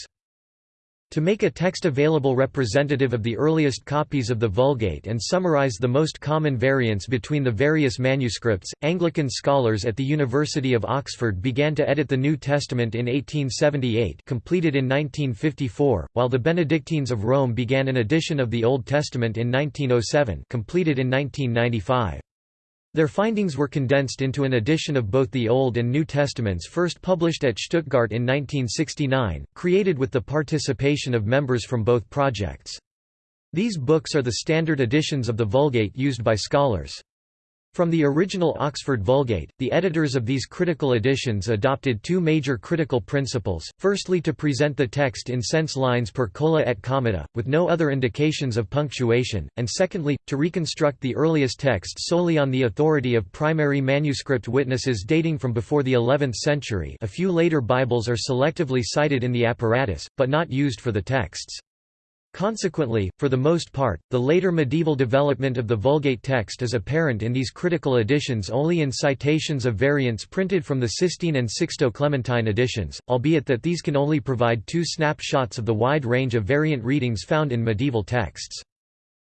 To make a text available representative of the earliest copies of the Vulgate and summarize the most common variants between the various manuscripts, Anglican scholars at the University of Oxford began to edit the New Testament in 1878 completed in 1954, while the Benedictines of Rome began an edition of the Old Testament in 1907 completed in 1995. Their findings were condensed into an edition of both the Old and New Testaments first published at Stuttgart in 1969, created with the participation of members from both projects. These books are the standard editions of the Vulgate used by scholars. From the original Oxford Vulgate, the editors of these critical editions adopted two major critical principles, firstly to present the text in sense lines per cola et commata, with no other indications of punctuation, and secondly, to reconstruct the earliest text solely on the authority of primary manuscript witnesses dating from before the 11th century a few later Bibles are selectively cited in the apparatus, but not used for the texts. Consequently, for the most part, the later medieval development of the Vulgate text is apparent in these critical editions only in citations of variants printed from the Sistine and Sixto Clementine editions, albeit that these can only provide two snapshots of the wide range of variant readings found in medieval texts.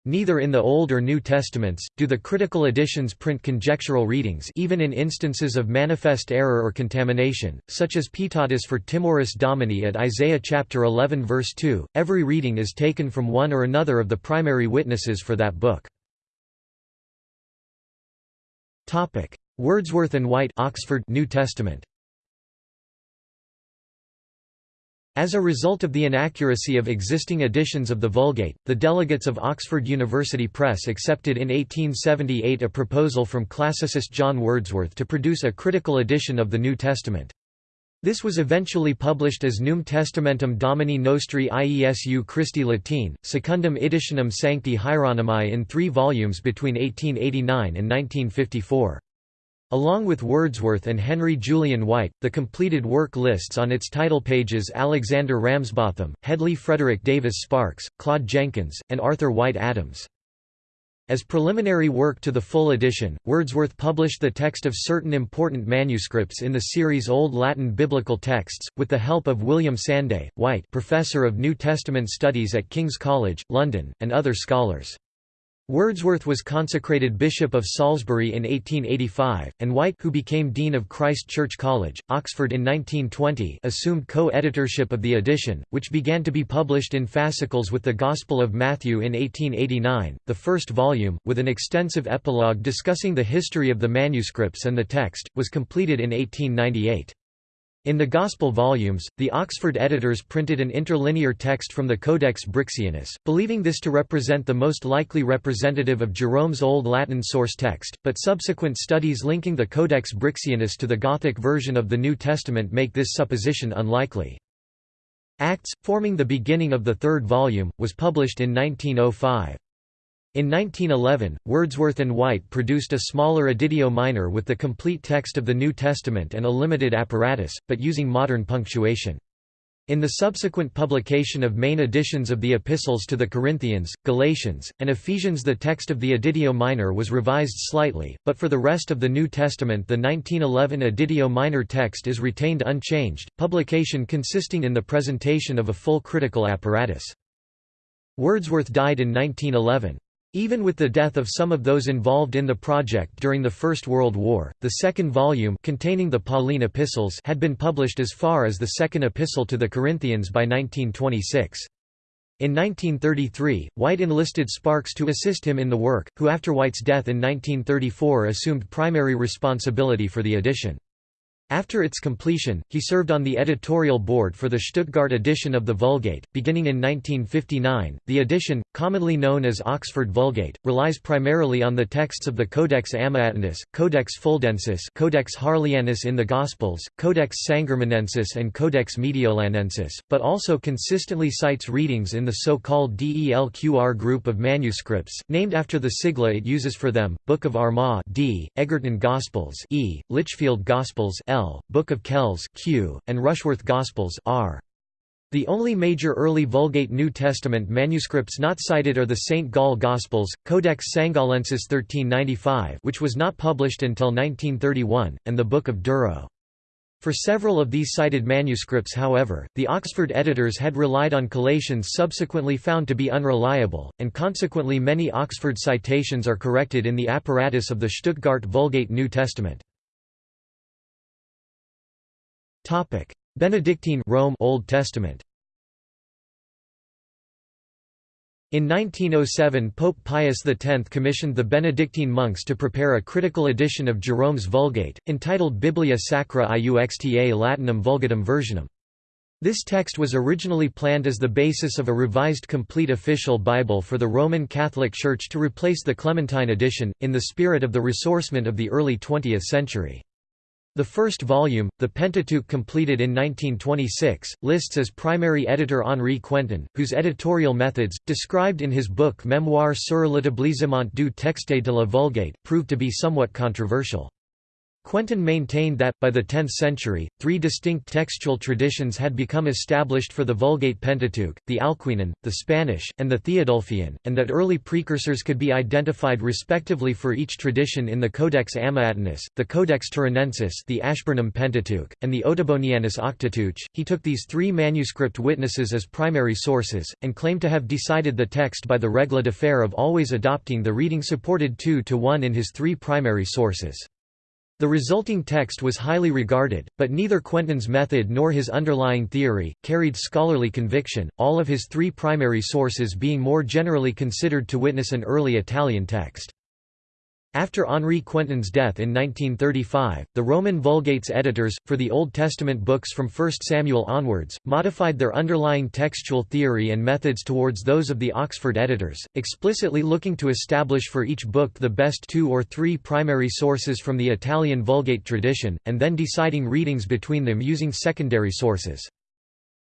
Neither in the Old or New Testaments, do the critical editions print conjectural readings even in instances of manifest error or contamination, such as Pietatis for Timoris Domini at Isaiah chapter 11 verse 2. Every reading is taken from one or another of the primary witnesses for that book. Wordsworth and White Oxford New Testament As a result of the inaccuracy of existing editions of the Vulgate, the delegates of Oxford University Press accepted in 1878 a proposal from classicist John Wordsworth to produce a critical edition of the New Testament. This was eventually published as Novum Testamentum Domini Nostri Iesu Christi Latine, Secundum Editionem Sancti Hieronymi in three volumes between 1889 and 1954. Along with Wordsworth and Henry Julian White, the completed work lists on its title pages Alexander Ramsbotham, Hedley Frederick Davis Sparks, Claude Jenkins, and Arthur White Adams. As preliminary work to the full edition, Wordsworth published the text of certain important manuscripts in the series Old Latin Biblical Texts, with the help of William Sanday, White Professor of New Testament Studies at King's College, London, and other scholars. Wordsworth was consecrated Bishop of Salisbury in 1885, and White who became Dean of Christ Church College, Oxford in 1920 assumed co-editorship of the edition, which began to be published in fascicles with the Gospel of Matthew in 1889, the first volume, with an extensive epilogue discussing the history of the manuscripts and the text, was completed in 1898. In the Gospel volumes, the Oxford editors printed an interlinear text from the Codex Brixianus, believing this to represent the most likely representative of Jerome's Old Latin source text, but subsequent studies linking the Codex Brixianus to the Gothic version of the New Testament make this supposition unlikely. Acts, forming the beginning of the third volume, was published in 1905. In 1911, Wordsworth and White produced a smaller editio minor with the complete text of the New Testament and a limited apparatus, but using modern punctuation. In the subsequent publication of main editions of the epistles to the Corinthians, Galatians, and Ephesians the text of the Editio Minor was revised slightly, but for the rest of the New Testament the 1911 Editio Minor text is retained unchanged, publication consisting in the presentation of a full critical apparatus. Wordsworth died in 1911. Even with the death of some of those involved in the project during the First World War, the second volume containing the Pauline epistles had been published as far as the second epistle to the Corinthians by 1926. In 1933, White enlisted Sparks to assist him in the work, who after White's death in 1934 assumed primary responsibility for the edition. After its completion, he served on the editorial board for the Stuttgart edition of the Vulgate. Beginning in 1959, the edition, commonly known as Oxford Vulgate, relies primarily on the texts of the Codex Amiatinus, Codex Fuldensis, Codex Harleianus in the Gospels, Codex Sangermanensis, and Codex Mediolanensis, but also consistently cites readings in the so-called DELQR group of manuscripts, named after the sigla it uses for them: Book of Armagh (D), Egerton Gospels (E), Lichfield Gospels (L), L, Book of Kells Q, and Rushworth Gospels R. The only major early Vulgate New Testament manuscripts not cited are the St. Gall Gospels, Codex Sangallensis 1395 which was not published until 1931, and the Book of Durrow. For several of these cited manuscripts however, the Oxford editors had relied on collations subsequently found to be unreliable, and consequently many Oxford citations are corrected in the apparatus of the Stuttgart Vulgate New Testament. Topic: Benedictine Rome Old Testament. In 1907 Pope Pius X commissioned the Benedictine monks to prepare a critical edition of Jerome's Vulgate, entitled Biblia Sacra Iuxta Latinum Vulgatum Versionum. This text was originally planned as the basis of a revised complete official Bible for the Roman Catholic Church to replace the Clementine edition, in the spirit of the ressourcement of the early 20th century. The first volume, The Pentateuch completed in 1926, lists as primary editor Henri Quentin, whose editorial methods, described in his book Mémoire sur l'établissement du texte de la Vulgate, proved to be somewhat controversial. Quentin maintained that, by the 10th century, three distinct textual traditions had become established for the Vulgate Pentateuch, the Alcuinan, the Spanish, and the Theodulfian, and that early precursors could be identified respectively for each tradition in the Codex Amiatinus, the Codex Turonensis the Ashburnham Pentateuch, and the Ottobonianus Octoteuch. He took these three manuscript witnesses as primary sources, and claimed to have decided the text by the règle de fer of always adopting the reading supported two to one in his three primary sources. The resulting text was highly regarded, but neither Quentin's method nor his underlying theory, carried scholarly conviction, all of his three primary sources being more generally considered to witness an early Italian text. After Henri Quentin's death in 1935, the Roman Vulgate's editors, for the Old Testament books from 1 Samuel onwards, modified their underlying textual theory and methods towards those of the Oxford editors, explicitly looking to establish for each book the best two or three primary sources from the Italian Vulgate tradition, and then deciding readings between them using secondary sources.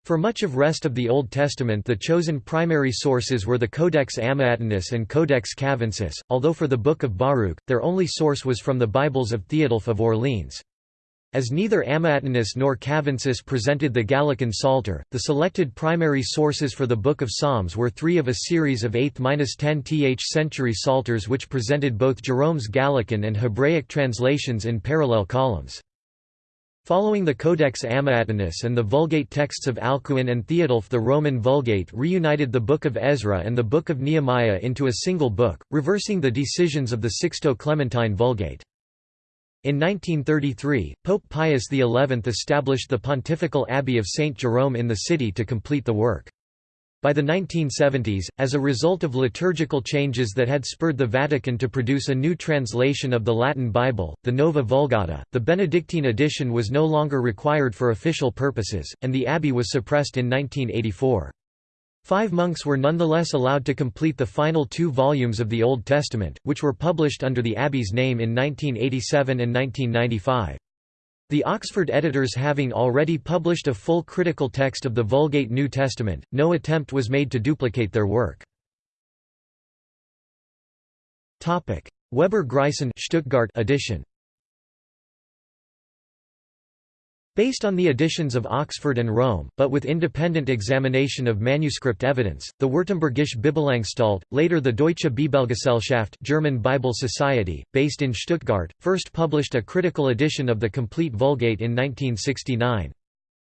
For much of rest of the Old Testament the chosen primary sources were the Codex Amiatinus and Codex Cavensis, although for the Book of Baruch, their only source was from the Bibles of Theodulf of Orleans. As neither Amiatinus nor Cavensis presented the Gallican Psalter, the selected primary sources for the Book of Psalms were three of a series of 8th–10th century Psalters which presented both Jerome's Gallican and Hebraic translations in parallel columns. Following the Codex Amiatinus and the Vulgate texts of Alcuin and Theodulf the Roman Vulgate reunited the Book of Ezra and the Book of Nehemiah into a single book, reversing the decisions of the Sixto-Clementine Vulgate. In 1933, Pope Pius XI established the Pontifical Abbey of St. Jerome in the city to complete the work. By the 1970s, as a result of liturgical changes that had spurred the Vatican to produce a new translation of the Latin Bible, the Nova Vulgata, the Benedictine edition was no longer required for official purposes, and the abbey was suppressed in 1984. Five monks were nonetheless allowed to complete the final two volumes of the Old Testament, which were published under the abbey's name in 1987 and 1995. The Oxford editors having already published a full critical text of the Vulgate New Testament, no attempt was made to duplicate their work. Weber-Gryson Stuttgart edition Based on the editions of Oxford and Rome, but with independent examination of manuscript evidence, the Württembergische Bibelanstalt, later the Deutsche Bibelgesellschaft German Bible Society, based in Stuttgart, first published a critical edition of the complete Vulgate in 1969.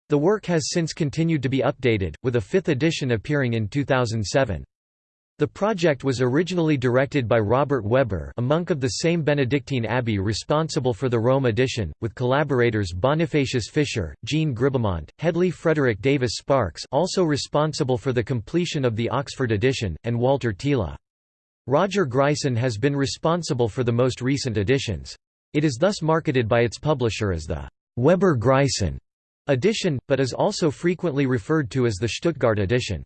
The work has since continued to be updated, with a fifth edition appearing in 2007. The project was originally directed by Robert Weber a monk of the same Benedictine abbey responsible for the Rome edition, with collaborators Bonifacius Fischer, Jean Gribomont, Hedley Frederick Davis Sparks also responsible for the completion of the Oxford edition, and Walter Thiele. Roger Gryson has been responsible for the most recent editions. It is thus marketed by its publisher as the Weber-Gryson edition, but is also frequently referred to as the Stuttgart edition.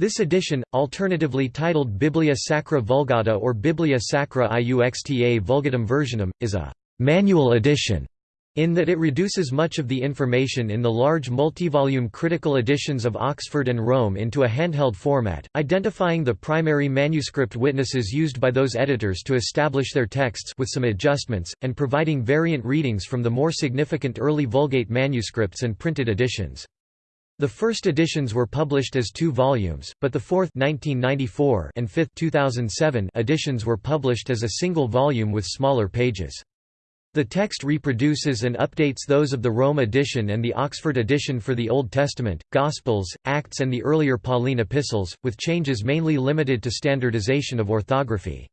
This edition, alternatively titled Biblia Sacra Vulgata or Biblia Sacra Iuxta Vulgatum Versionum, is a «manual edition» in that it reduces much of the information in the large multi-volume critical editions of Oxford and Rome into a handheld format, identifying the primary manuscript witnesses used by those editors to establish their texts with some adjustments, and providing variant readings from the more significant early Vulgate manuscripts and printed editions. The first editions were published as two volumes, but the fourth 1994 and fifth 2007 editions were published as a single volume with smaller pages. The text reproduces and updates those of the Rome edition and the Oxford edition for the Old Testament, Gospels, Acts and the earlier Pauline epistles, with changes mainly limited to standardization of orthography.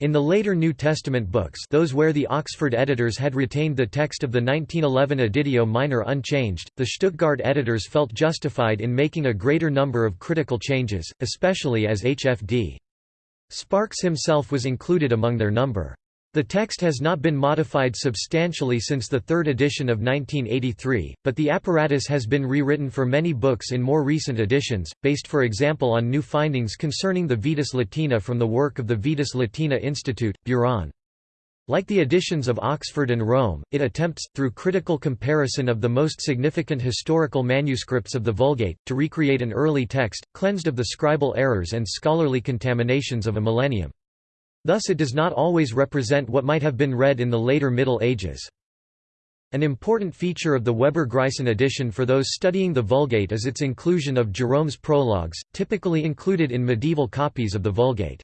In the later New Testament books those where the Oxford editors had retained the text of the 1911 Editio Minor unchanged, the Stuttgart editors felt justified in making a greater number of critical changes, especially as H.F.D. Sparks himself was included among their number. The text has not been modified substantially since the third edition of 1983, but the apparatus has been rewritten for many books in more recent editions, based for example on new findings concerning the Vetus Latina from the work of the Vetus Latina Institute, Beuron. Like the editions of Oxford and Rome, it attempts, through critical comparison of the most significant historical manuscripts of the Vulgate, to recreate an early text, cleansed of the scribal errors and scholarly contaminations of a millennium. Thus it does not always represent what might have been read in the later Middle Ages. An important feature of the Weber-Gryson edition for those studying the Vulgate is its inclusion of Jerome's prologues, typically included in medieval copies of the Vulgate.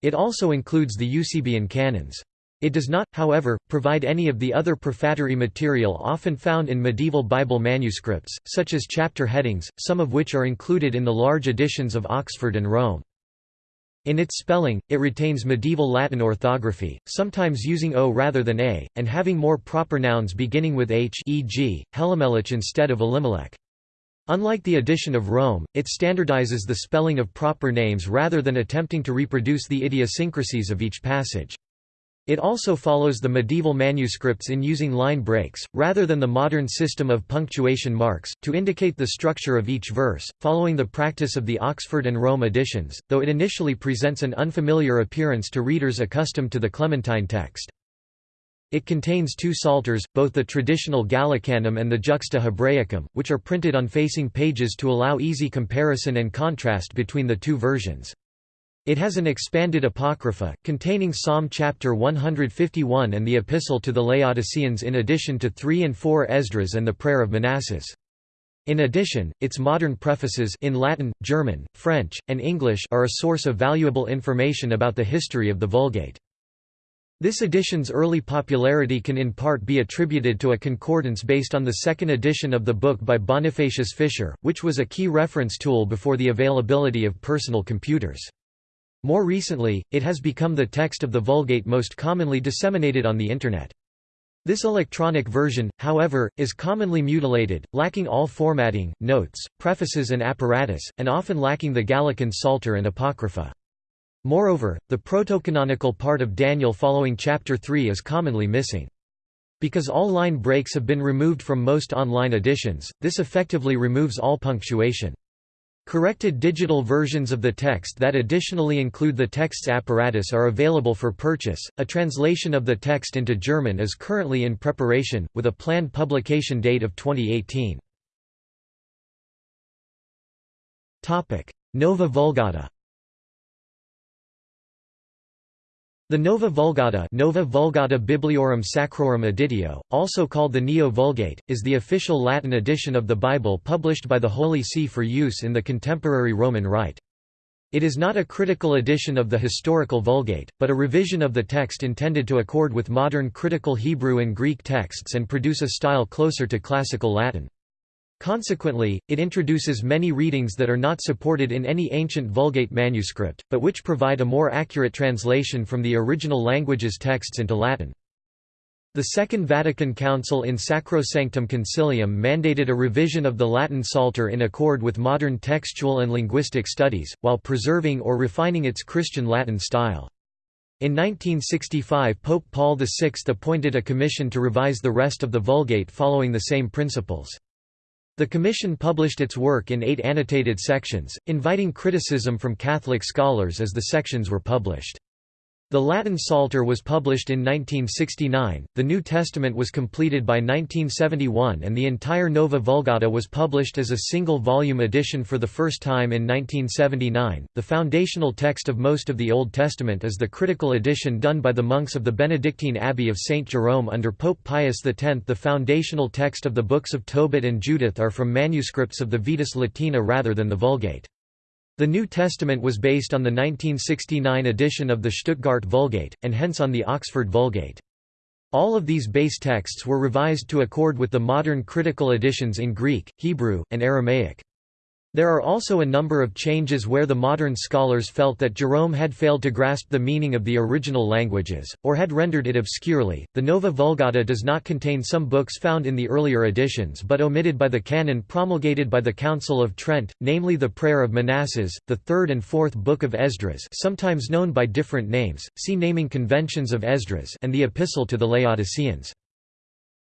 It also includes the Eusebian canons. It does not, however, provide any of the other prefatory material often found in medieval Bible manuscripts, such as chapter headings, some of which are included in the large editions of Oxford and Rome. In its spelling, it retains medieval Latin orthography, sometimes using o rather than a, and having more proper nouns beginning with h e.g., instead of Elimelech. Unlike the edition of Rome, it standardizes the spelling of proper names rather than attempting to reproduce the idiosyncrasies of each passage. It also follows the medieval manuscripts in using line breaks, rather than the modern system of punctuation marks, to indicate the structure of each verse, following the practice of the Oxford and Rome editions, though it initially presents an unfamiliar appearance to readers accustomed to the Clementine text. It contains two psalters, both the traditional Gallicanum and the Juxta Hebraicum, which are printed on facing pages to allow easy comparison and contrast between the two versions. It has an expanded apocrypha, containing Psalm chapter 151 and the Epistle to the Laodiceans in addition to 3 and 4 Esdras and the Prayer of Manasses. In addition, its modern prefaces in Latin, German, French, and English are a source of valuable information about the history of the Vulgate. This edition's early popularity can in part be attributed to a concordance based on the second edition of the book by Bonifacius Fischer, which was a key reference tool before the availability of personal computers. More recently, it has become the text of the Vulgate most commonly disseminated on the Internet. This electronic version, however, is commonly mutilated, lacking all formatting, notes, prefaces and apparatus, and often lacking the Gallican Psalter and Apocrypha. Moreover, the protocanonical part of Daniel following chapter 3 is commonly missing. Because all line breaks have been removed from most online editions, this effectively removes all punctuation. Corrected digital versions of the text that additionally include the text's apparatus are available for purchase. A translation of the text into German is currently in preparation, with a planned publication date of 2018. Nova Vulgata The Nova Vulgata, Nova Vulgata Bibliorum Sacrorum Editio, also called the Neo-Vulgate, is the official Latin edition of the Bible published by the Holy See for use in the contemporary Roman Rite. It is not a critical edition of the historical Vulgate, but a revision of the text intended to accord with modern critical Hebrew and Greek texts and produce a style closer to classical Latin. Consequently, it introduces many readings that are not supported in any ancient Vulgate manuscript, but which provide a more accurate translation from the original language's texts into Latin. The Second Vatican Council in Sacrosanctum Concilium mandated a revision of the Latin Psalter in accord with modern textual and linguistic studies, while preserving or refining its Christian Latin style. In 1965 Pope Paul VI appointed a commission to revise the rest of the Vulgate following the same principles. The Commission published its work in eight annotated sections, inviting criticism from Catholic scholars as the sections were published. The Latin Psalter was published in 1969, the New Testament was completed by 1971 and the entire Nova Vulgata was published as a single-volume edition for the first time in 1979. The foundational text of most of the Old Testament is the critical edition done by the monks of the Benedictine Abbey of St. Jerome under Pope Pius X. The foundational text of the books of Tobit and Judith are from manuscripts of the Vetus Latina rather than the Vulgate. The New Testament was based on the 1969 edition of the Stuttgart Vulgate, and hence on the Oxford Vulgate. All of these base texts were revised to accord with the modern critical editions in Greek, Hebrew, and Aramaic. There are also a number of changes where the modern scholars felt that Jerome had failed to grasp the meaning of the original languages, or had rendered it obscurely. The Nova Vulgata does not contain some books found in the earlier editions but omitted by the canon promulgated by the Council of Trent, namely the Prayer of Manasses, the third and fourth Book of Esdras, sometimes known by different names. See naming conventions of Esdras, and the Epistle to the Laodiceans.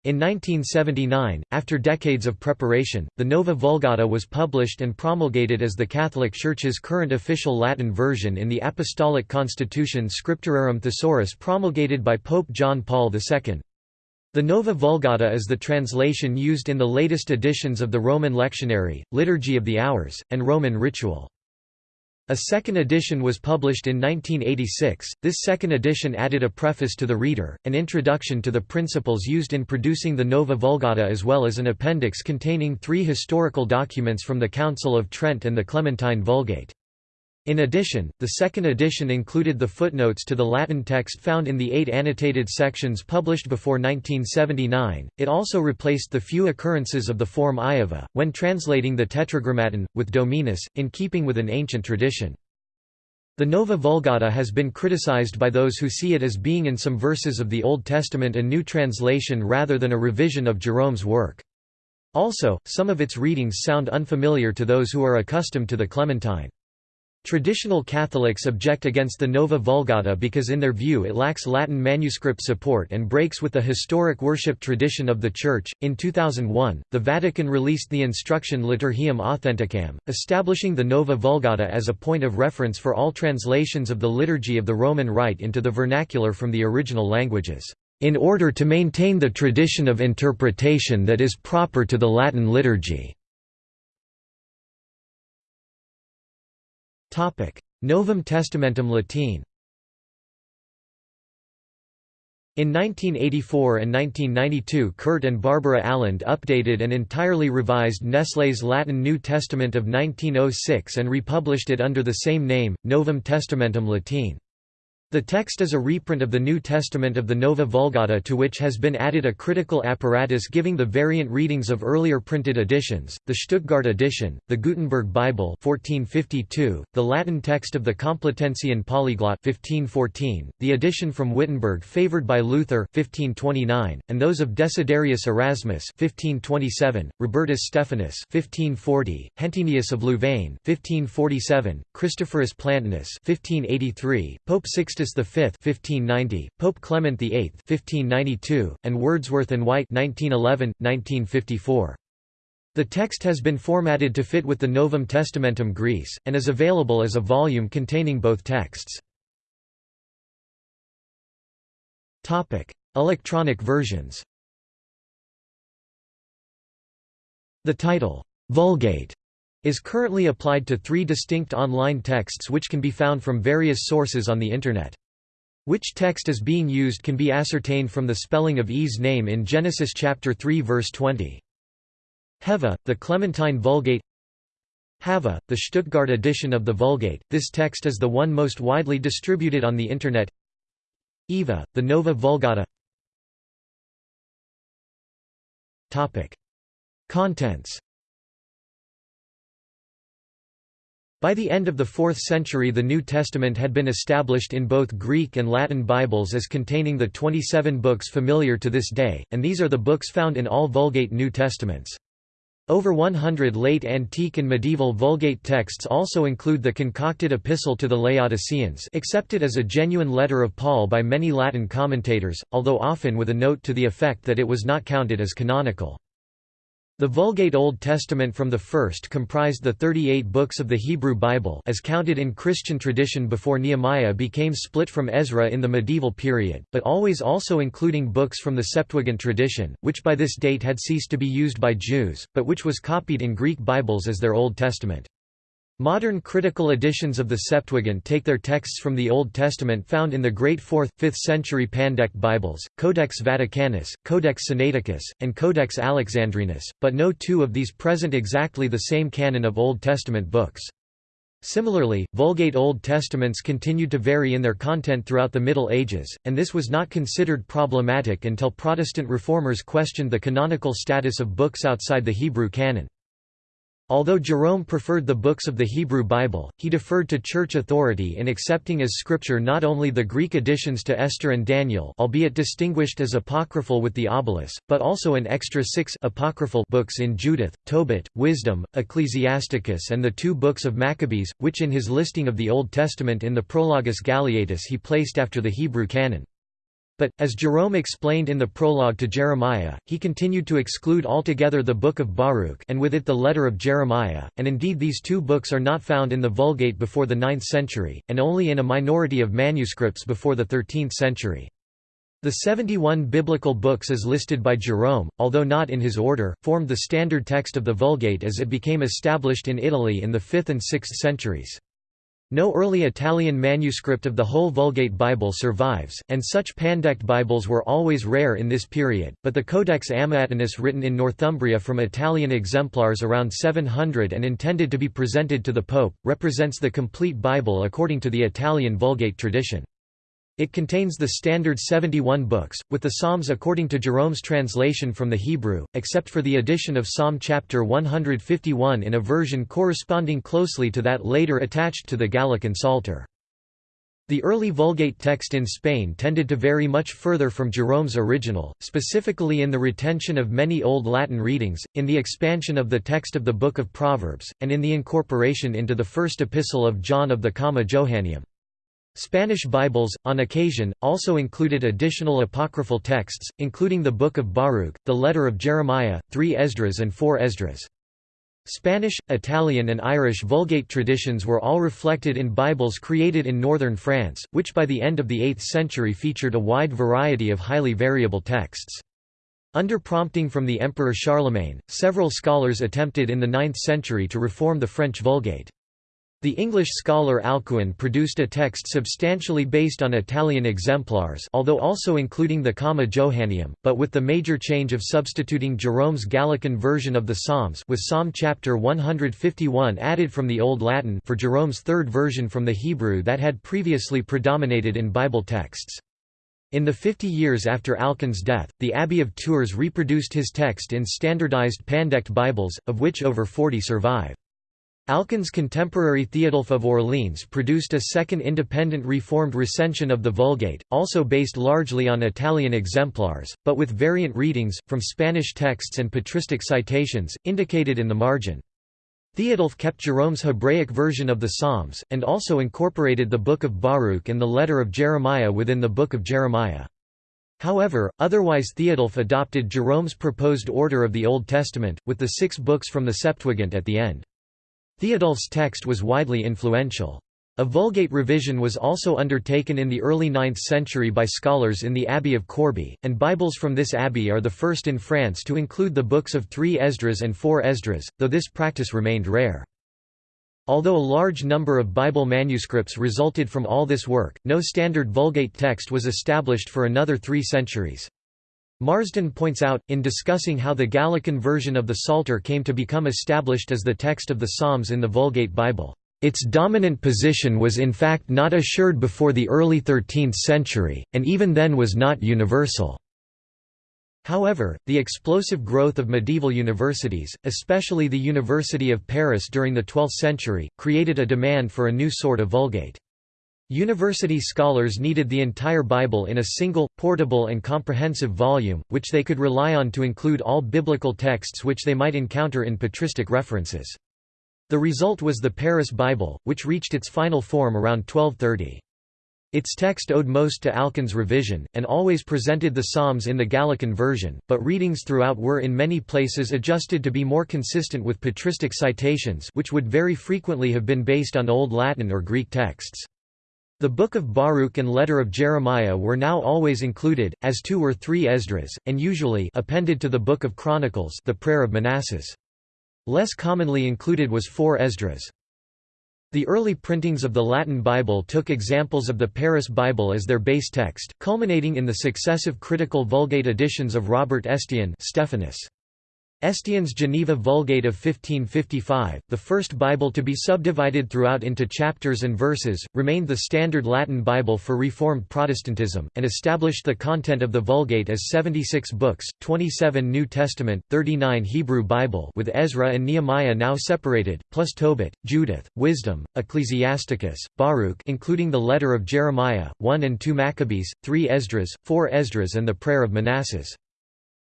In 1979, after decades of preparation, the Nova Vulgata was published and promulgated as the Catholic Church's current official Latin version in the Apostolic Constitution Scripturarum Thesaurus promulgated by Pope John Paul II. The Nova Vulgata is the translation used in the latest editions of the Roman Lectionary, Liturgy of the Hours, and Roman Ritual. A second edition was published in 1986. This second edition added a preface to the reader, an introduction to the principles used in producing the Nova Vulgata, as well as an appendix containing three historical documents from the Council of Trent and the Clementine Vulgate. In addition, the second edition included the footnotes to the Latin text found in the eight annotated sections published before 1979. It also replaced the few occurrences of the form Iova, when translating the Tetragrammaton, with Dominus, in keeping with an ancient tradition. The Nova Vulgata has been criticized by those who see it as being in some verses of the Old Testament a new translation rather than a revision of Jerome's work. Also, some of its readings sound unfamiliar to those who are accustomed to the Clementine. Traditional Catholics object against the Nova Vulgata because in their view it lacks Latin manuscript support and breaks with the historic worship tradition of the Church. In 2001, the Vatican released the instruction Liturgiam Authenticam, establishing the Nova Vulgata as a point of reference for all translations of the liturgy of the Roman Rite into the vernacular from the original languages, in order to maintain the tradition of interpretation that is proper to the Latin liturgy. Novum Testamentum Latine In 1984 and 1992 Kurt and Barbara Aland updated and entirely revised Nestle's Latin New Testament of 1906 and republished it under the same name, Novum Testamentum Latine. The text is a reprint of the New Testament of the Nova Vulgata to which has been added a critical apparatus giving the variant readings of earlier printed editions, the Stuttgart edition, the Gutenberg Bible 1452, the Latin text of the Complutensian Polyglot 1514, the edition from Wittenberg favored by Luther 1529, and those of Desiderius Erasmus 1527, Robertus Stephanus 1540, Hentenius of Louvain 1547, Christophorus Plantinus 1583, Pope Sixtus Sixtus V (1590), Pope Clement VIII (1592), and Wordsworth and White (1911, 1954). The text has been formatted to fit with the Novum Testamentum Graece, and is available as a volume containing both texts. Electronic versions The title, Vulgate, is currently applied to three distinct online texts which can be found from various sources on the Internet. Which text is being used can be ascertained from the spelling of Eve's name in Genesis chapter 3 verse 20. Heva, the Clementine Vulgate Hava, the Stuttgart edition of the Vulgate, this text is the one most widely distributed on the Internet Eva, the Nova Vulgata Topic. Contents By the end of the 4th century the New Testament had been established in both Greek and Latin Bibles as containing the 27 books familiar to this day, and these are the books found in all Vulgate New Testaments. Over 100 late antique and medieval Vulgate texts also include the concocted epistle to the Laodiceans accepted as a genuine letter of Paul by many Latin commentators, although often with a note to the effect that it was not counted as canonical. The Vulgate Old Testament from the first comprised the 38 books of the Hebrew Bible as counted in Christian tradition before Nehemiah became split from Ezra in the medieval period, but always also including books from the Septuagint tradition, which by this date had ceased to be used by Jews, but which was copied in Greek Bibles as their Old Testament. Modern critical editions of the Septuagint take their texts from the Old Testament found in the great 4th, 5th century Pandect Bibles, Codex Vaticanus, Codex Sinaiticus, and Codex Alexandrinus, but no two of these present exactly the same canon of Old Testament books. Similarly, Vulgate Old Testaments continued to vary in their content throughout the Middle Ages, and this was not considered problematic until Protestant reformers questioned the canonical status of books outside the Hebrew canon. Although Jerome preferred the books of the Hebrew Bible, he deferred to church authority in accepting as scripture not only the Greek additions to Esther and Daniel albeit distinguished as apocryphal with the Obelus, but also an extra six apocryphal books in Judith, Tobit, Wisdom, Ecclesiasticus and the two books of Maccabees, which in his listing of the Old Testament in the Prologus Galeatus he placed after the Hebrew canon. But, as Jerome explained in the prologue to Jeremiah, he continued to exclude altogether the Book of Baruch and with it the letter of Jeremiah, and indeed these two books are not found in the Vulgate before the 9th century, and only in a minority of manuscripts before the 13th century. The 71 biblical books as listed by Jerome, although not in his order, formed the standard text of the Vulgate as it became established in Italy in the 5th and 6th centuries. No early Italian manuscript of the whole Vulgate Bible survives, and such Pandect Bibles were always rare in this period, but the Codex Amiatinus written in Northumbria from Italian exemplars around 700 and intended to be presented to the Pope, represents the complete Bible according to the Italian Vulgate tradition. It contains the standard 71 books, with the Psalms according to Jerome's translation from the Hebrew, except for the addition of Psalm chapter 151 in a version corresponding closely to that later attached to the Gallican Psalter. The early Vulgate text in Spain tended to vary much further from Jerome's original, specifically in the retention of many Old Latin readings, in the expansion of the text of the Book of Proverbs, and in the incorporation into the first epistle of John of the Comma Johanneum. Spanish Bibles, on occasion, also included additional apocryphal texts, including the Book of Baruch, the Letter of Jeremiah, three Esdras and four Esdras. Spanish, Italian and Irish Vulgate traditions were all reflected in Bibles created in northern France, which by the end of the 8th century featured a wide variety of highly variable texts. Under prompting from the Emperor Charlemagne, several scholars attempted in the 9th century to reform the French Vulgate. The English scholar Alcuin produced a text substantially based on Italian exemplars although also including the Comma Johanneum, but with the major change of substituting Jerome's Gallican version of the Psalms with Psalm chapter 151 added from the Old Latin for Jerome's third version from the Hebrew that had previously predominated in Bible texts. In the 50 years after Alcuin's death, the Abbey of Tours reproduced his text in standardized Pandect Bibles, of which over 40 survive. Alcuin's contemporary Theodulf of Orleans produced a second independent Reformed recension of the Vulgate, also based largely on Italian exemplars, but with variant readings, from Spanish texts and patristic citations, indicated in the margin. Theodulf kept Jerome's Hebraic version of the Psalms, and also incorporated the Book of Baruch and the letter of Jeremiah within the Book of Jeremiah. However, otherwise Theodulf adopted Jerome's proposed order of the Old Testament, with the six books from the Septuagint at the end. Theodulf's text was widely influential. A Vulgate revision was also undertaken in the early 9th century by scholars in the Abbey of Corbie, and Bibles from this abbey are the first in France to include the books of three Esdras and four Esdras, though this practice remained rare. Although a large number of Bible manuscripts resulted from all this work, no standard Vulgate text was established for another three centuries. Marsden points out, in discussing how the Gallican version of the Psalter came to become established as the text of the Psalms in the Vulgate Bible, its dominant position was in fact not assured before the early 13th century, and even then was not universal. However, the explosive growth of medieval universities, especially the University of Paris during the 12th century, created a demand for a new sort of Vulgate. University scholars needed the entire Bible in a single, portable and comprehensive volume, which they could rely on to include all biblical texts which they might encounter in patristic references. The result was the Paris Bible, which reached its final form around 1230. Its text owed most to Alcuin's revision, and always presented the Psalms in the Gallican version, but readings throughout were in many places adjusted to be more consistent with patristic citations which would very frequently have been based on Old Latin or Greek texts. The Book of Baruch and Letter of Jeremiah were now always included, as two or three Esdras, and usually appended to the Book of Chronicles the Prayer of Manasses. Less commonly included was four Esdras. The early printings of the Latin Bible took examples of the Paris Bible as their base text, culminating in the successive critical Vulgate editions of Robert Estienne Stephanus. Estienne's Geneva Vulgate of 1555, the first Bible to be subdivided throughout into chapters and verses, remained the standard Latin Bible for Reformed Protestantism, and established the content of the Vulgate as 76 books, 27 New Testament, 39 Hebrew Bible with Ezra and Nehemiah now separated, plus Tobit, Judith, Wisdom, Ecclesiasticus, Baruch including the letter of Jeremiah, 1 and 2 Maccabees, 3 Esdras, 4 Esdras and the Prayer of Manasses.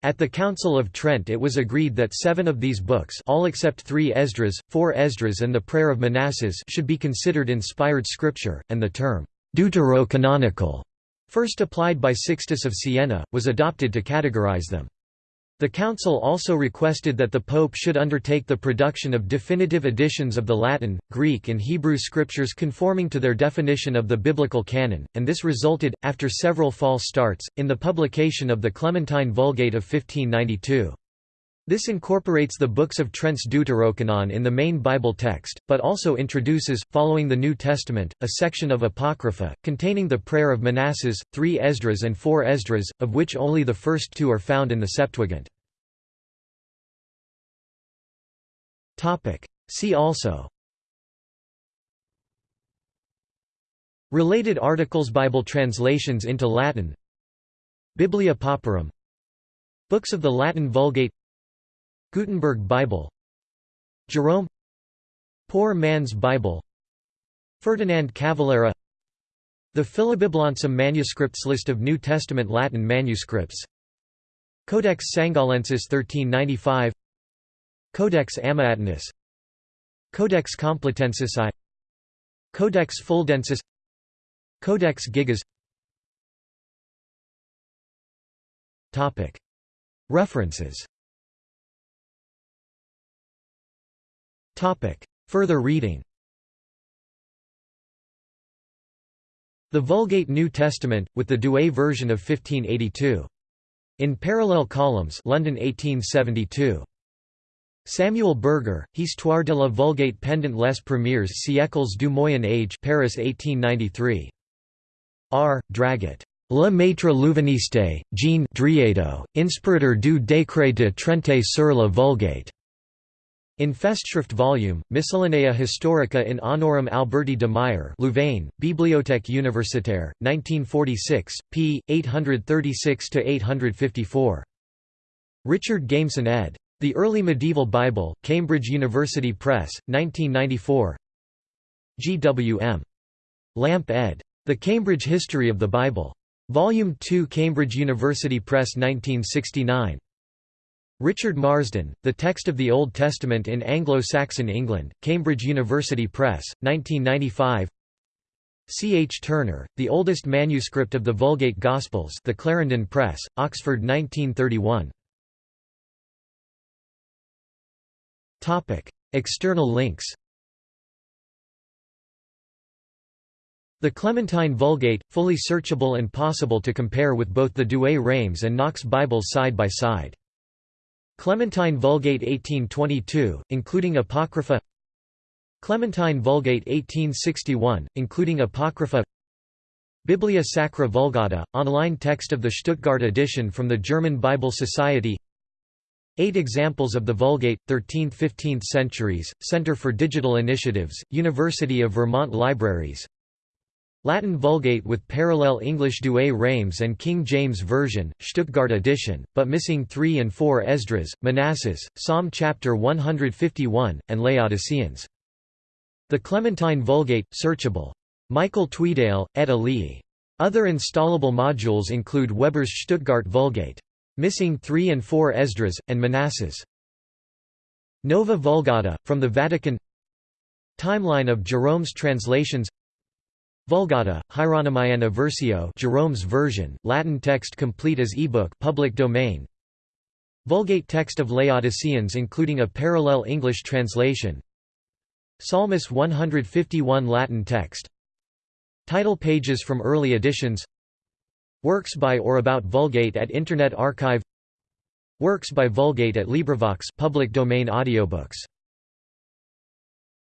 At the Council of Trent it was agreed that seven of these books all except three Esdras, four Esdras and the Prayer of Manasses should be considered inspired scripture, and the term, deuterocanonical, first applied by Sixtus of Siena, was adopted to categorize them. The Council also requested that the Pope should undertake the production of definitive editions of the Latin, Greek and Hebrew scriptures conforming to their definition of the biblical canon, and this resulted, after several false starts, in the publication of the Clementine Vulgate of 1592. This incorporates the books of Trent's Deuterocanon in the main Bible text, but also introduces, following the New Testament, a section of Apocrypha, containing the Prayer of Manasses, three Esdras and four Esdras, of which only the first two are found in the Septuagint. See also. Related articles Bible translations into Latin. Biblia Pauperum Books of the Latin Vulgate Gutenberg Bible Jerome Poor Man's Bible Ferdinand Cavallera The Philobiblonsum manuscripts List of New Testament Latin manuscripts Codex Sangallensis 1395 Codex Amiatinus Codex Complutensis I Codex Fuldensis Codex Gigas. References Further reading The Vulgate New Testament, with the Douay version of 1582. In Parallel Columns London 1872. Samuel Berger, Histoire de la Vulgate pendant les premiers siècles du Moyen Âge Paris 1893. R. Draguet. Le Maître Louvaniste, Jean Driedo, inspirateur du décret de Trente sur la Vulgate. In Festschrift volume, Miscellanea Historica in honorem Alberti de Meyer Louvain, Bibliothèque Universitaire, 1946, p. 836–854. Richard Gameson ed. The Early Medieval Bible, Cambridge University Press, 1994 G. W. M. Lampe ed. The Cambridge History of the Bible. Volume 2 Cambridge University Press 1969. Richard Marsden, The Text of the Old Testament in Anglo-Saxon England, Cambridge University Press, 1995 C. H. Turner, The Oldest Manuscript of the Vulgate Gospels The Clarendon Press, Oxford 1931 External links The Clementine Vulgate, fully searchable and possible to compare with both the Douay-Rheims and Knox Bibles side by side. Clementine Vulgate 1822, including Apocrypha. Clementine Vulgate 1861, including Apocrypha. Biblia Sacra Vulgata, online text of the Stuttgart edition from the German Bible Society. Eight examples of the Vulgate, 13th–15th centuries, Center for Digital Initiatives, University of Vermont Libraries Latin Vulgate with parallel English Douay-Rheims and King James Version, Stuttgart edition, but missing 3 and 4 Esdras, Manasses, Psalm chapter 151, and Laodiceans. The Clementine Vulgate, searchable. Michael Tweedale, et al. Other installable modules include Weber's Stuttgart Vulgate. Missing 3 and 4 Esdras, and Manasses. Nova Vulgata, from the Vatican Timeline of Jerome's translations Vulgata, Hieronymiana Versio Jerome's version, Latin text complete as ebook public domain. Vulgate text of Laodiceans including a parallel English translation. Psalmus 151 Latin text. Title pages from early editions. Works by or about Vulgate at Internet Archive. Works by Vulgate at LibriVox public domain audiobooks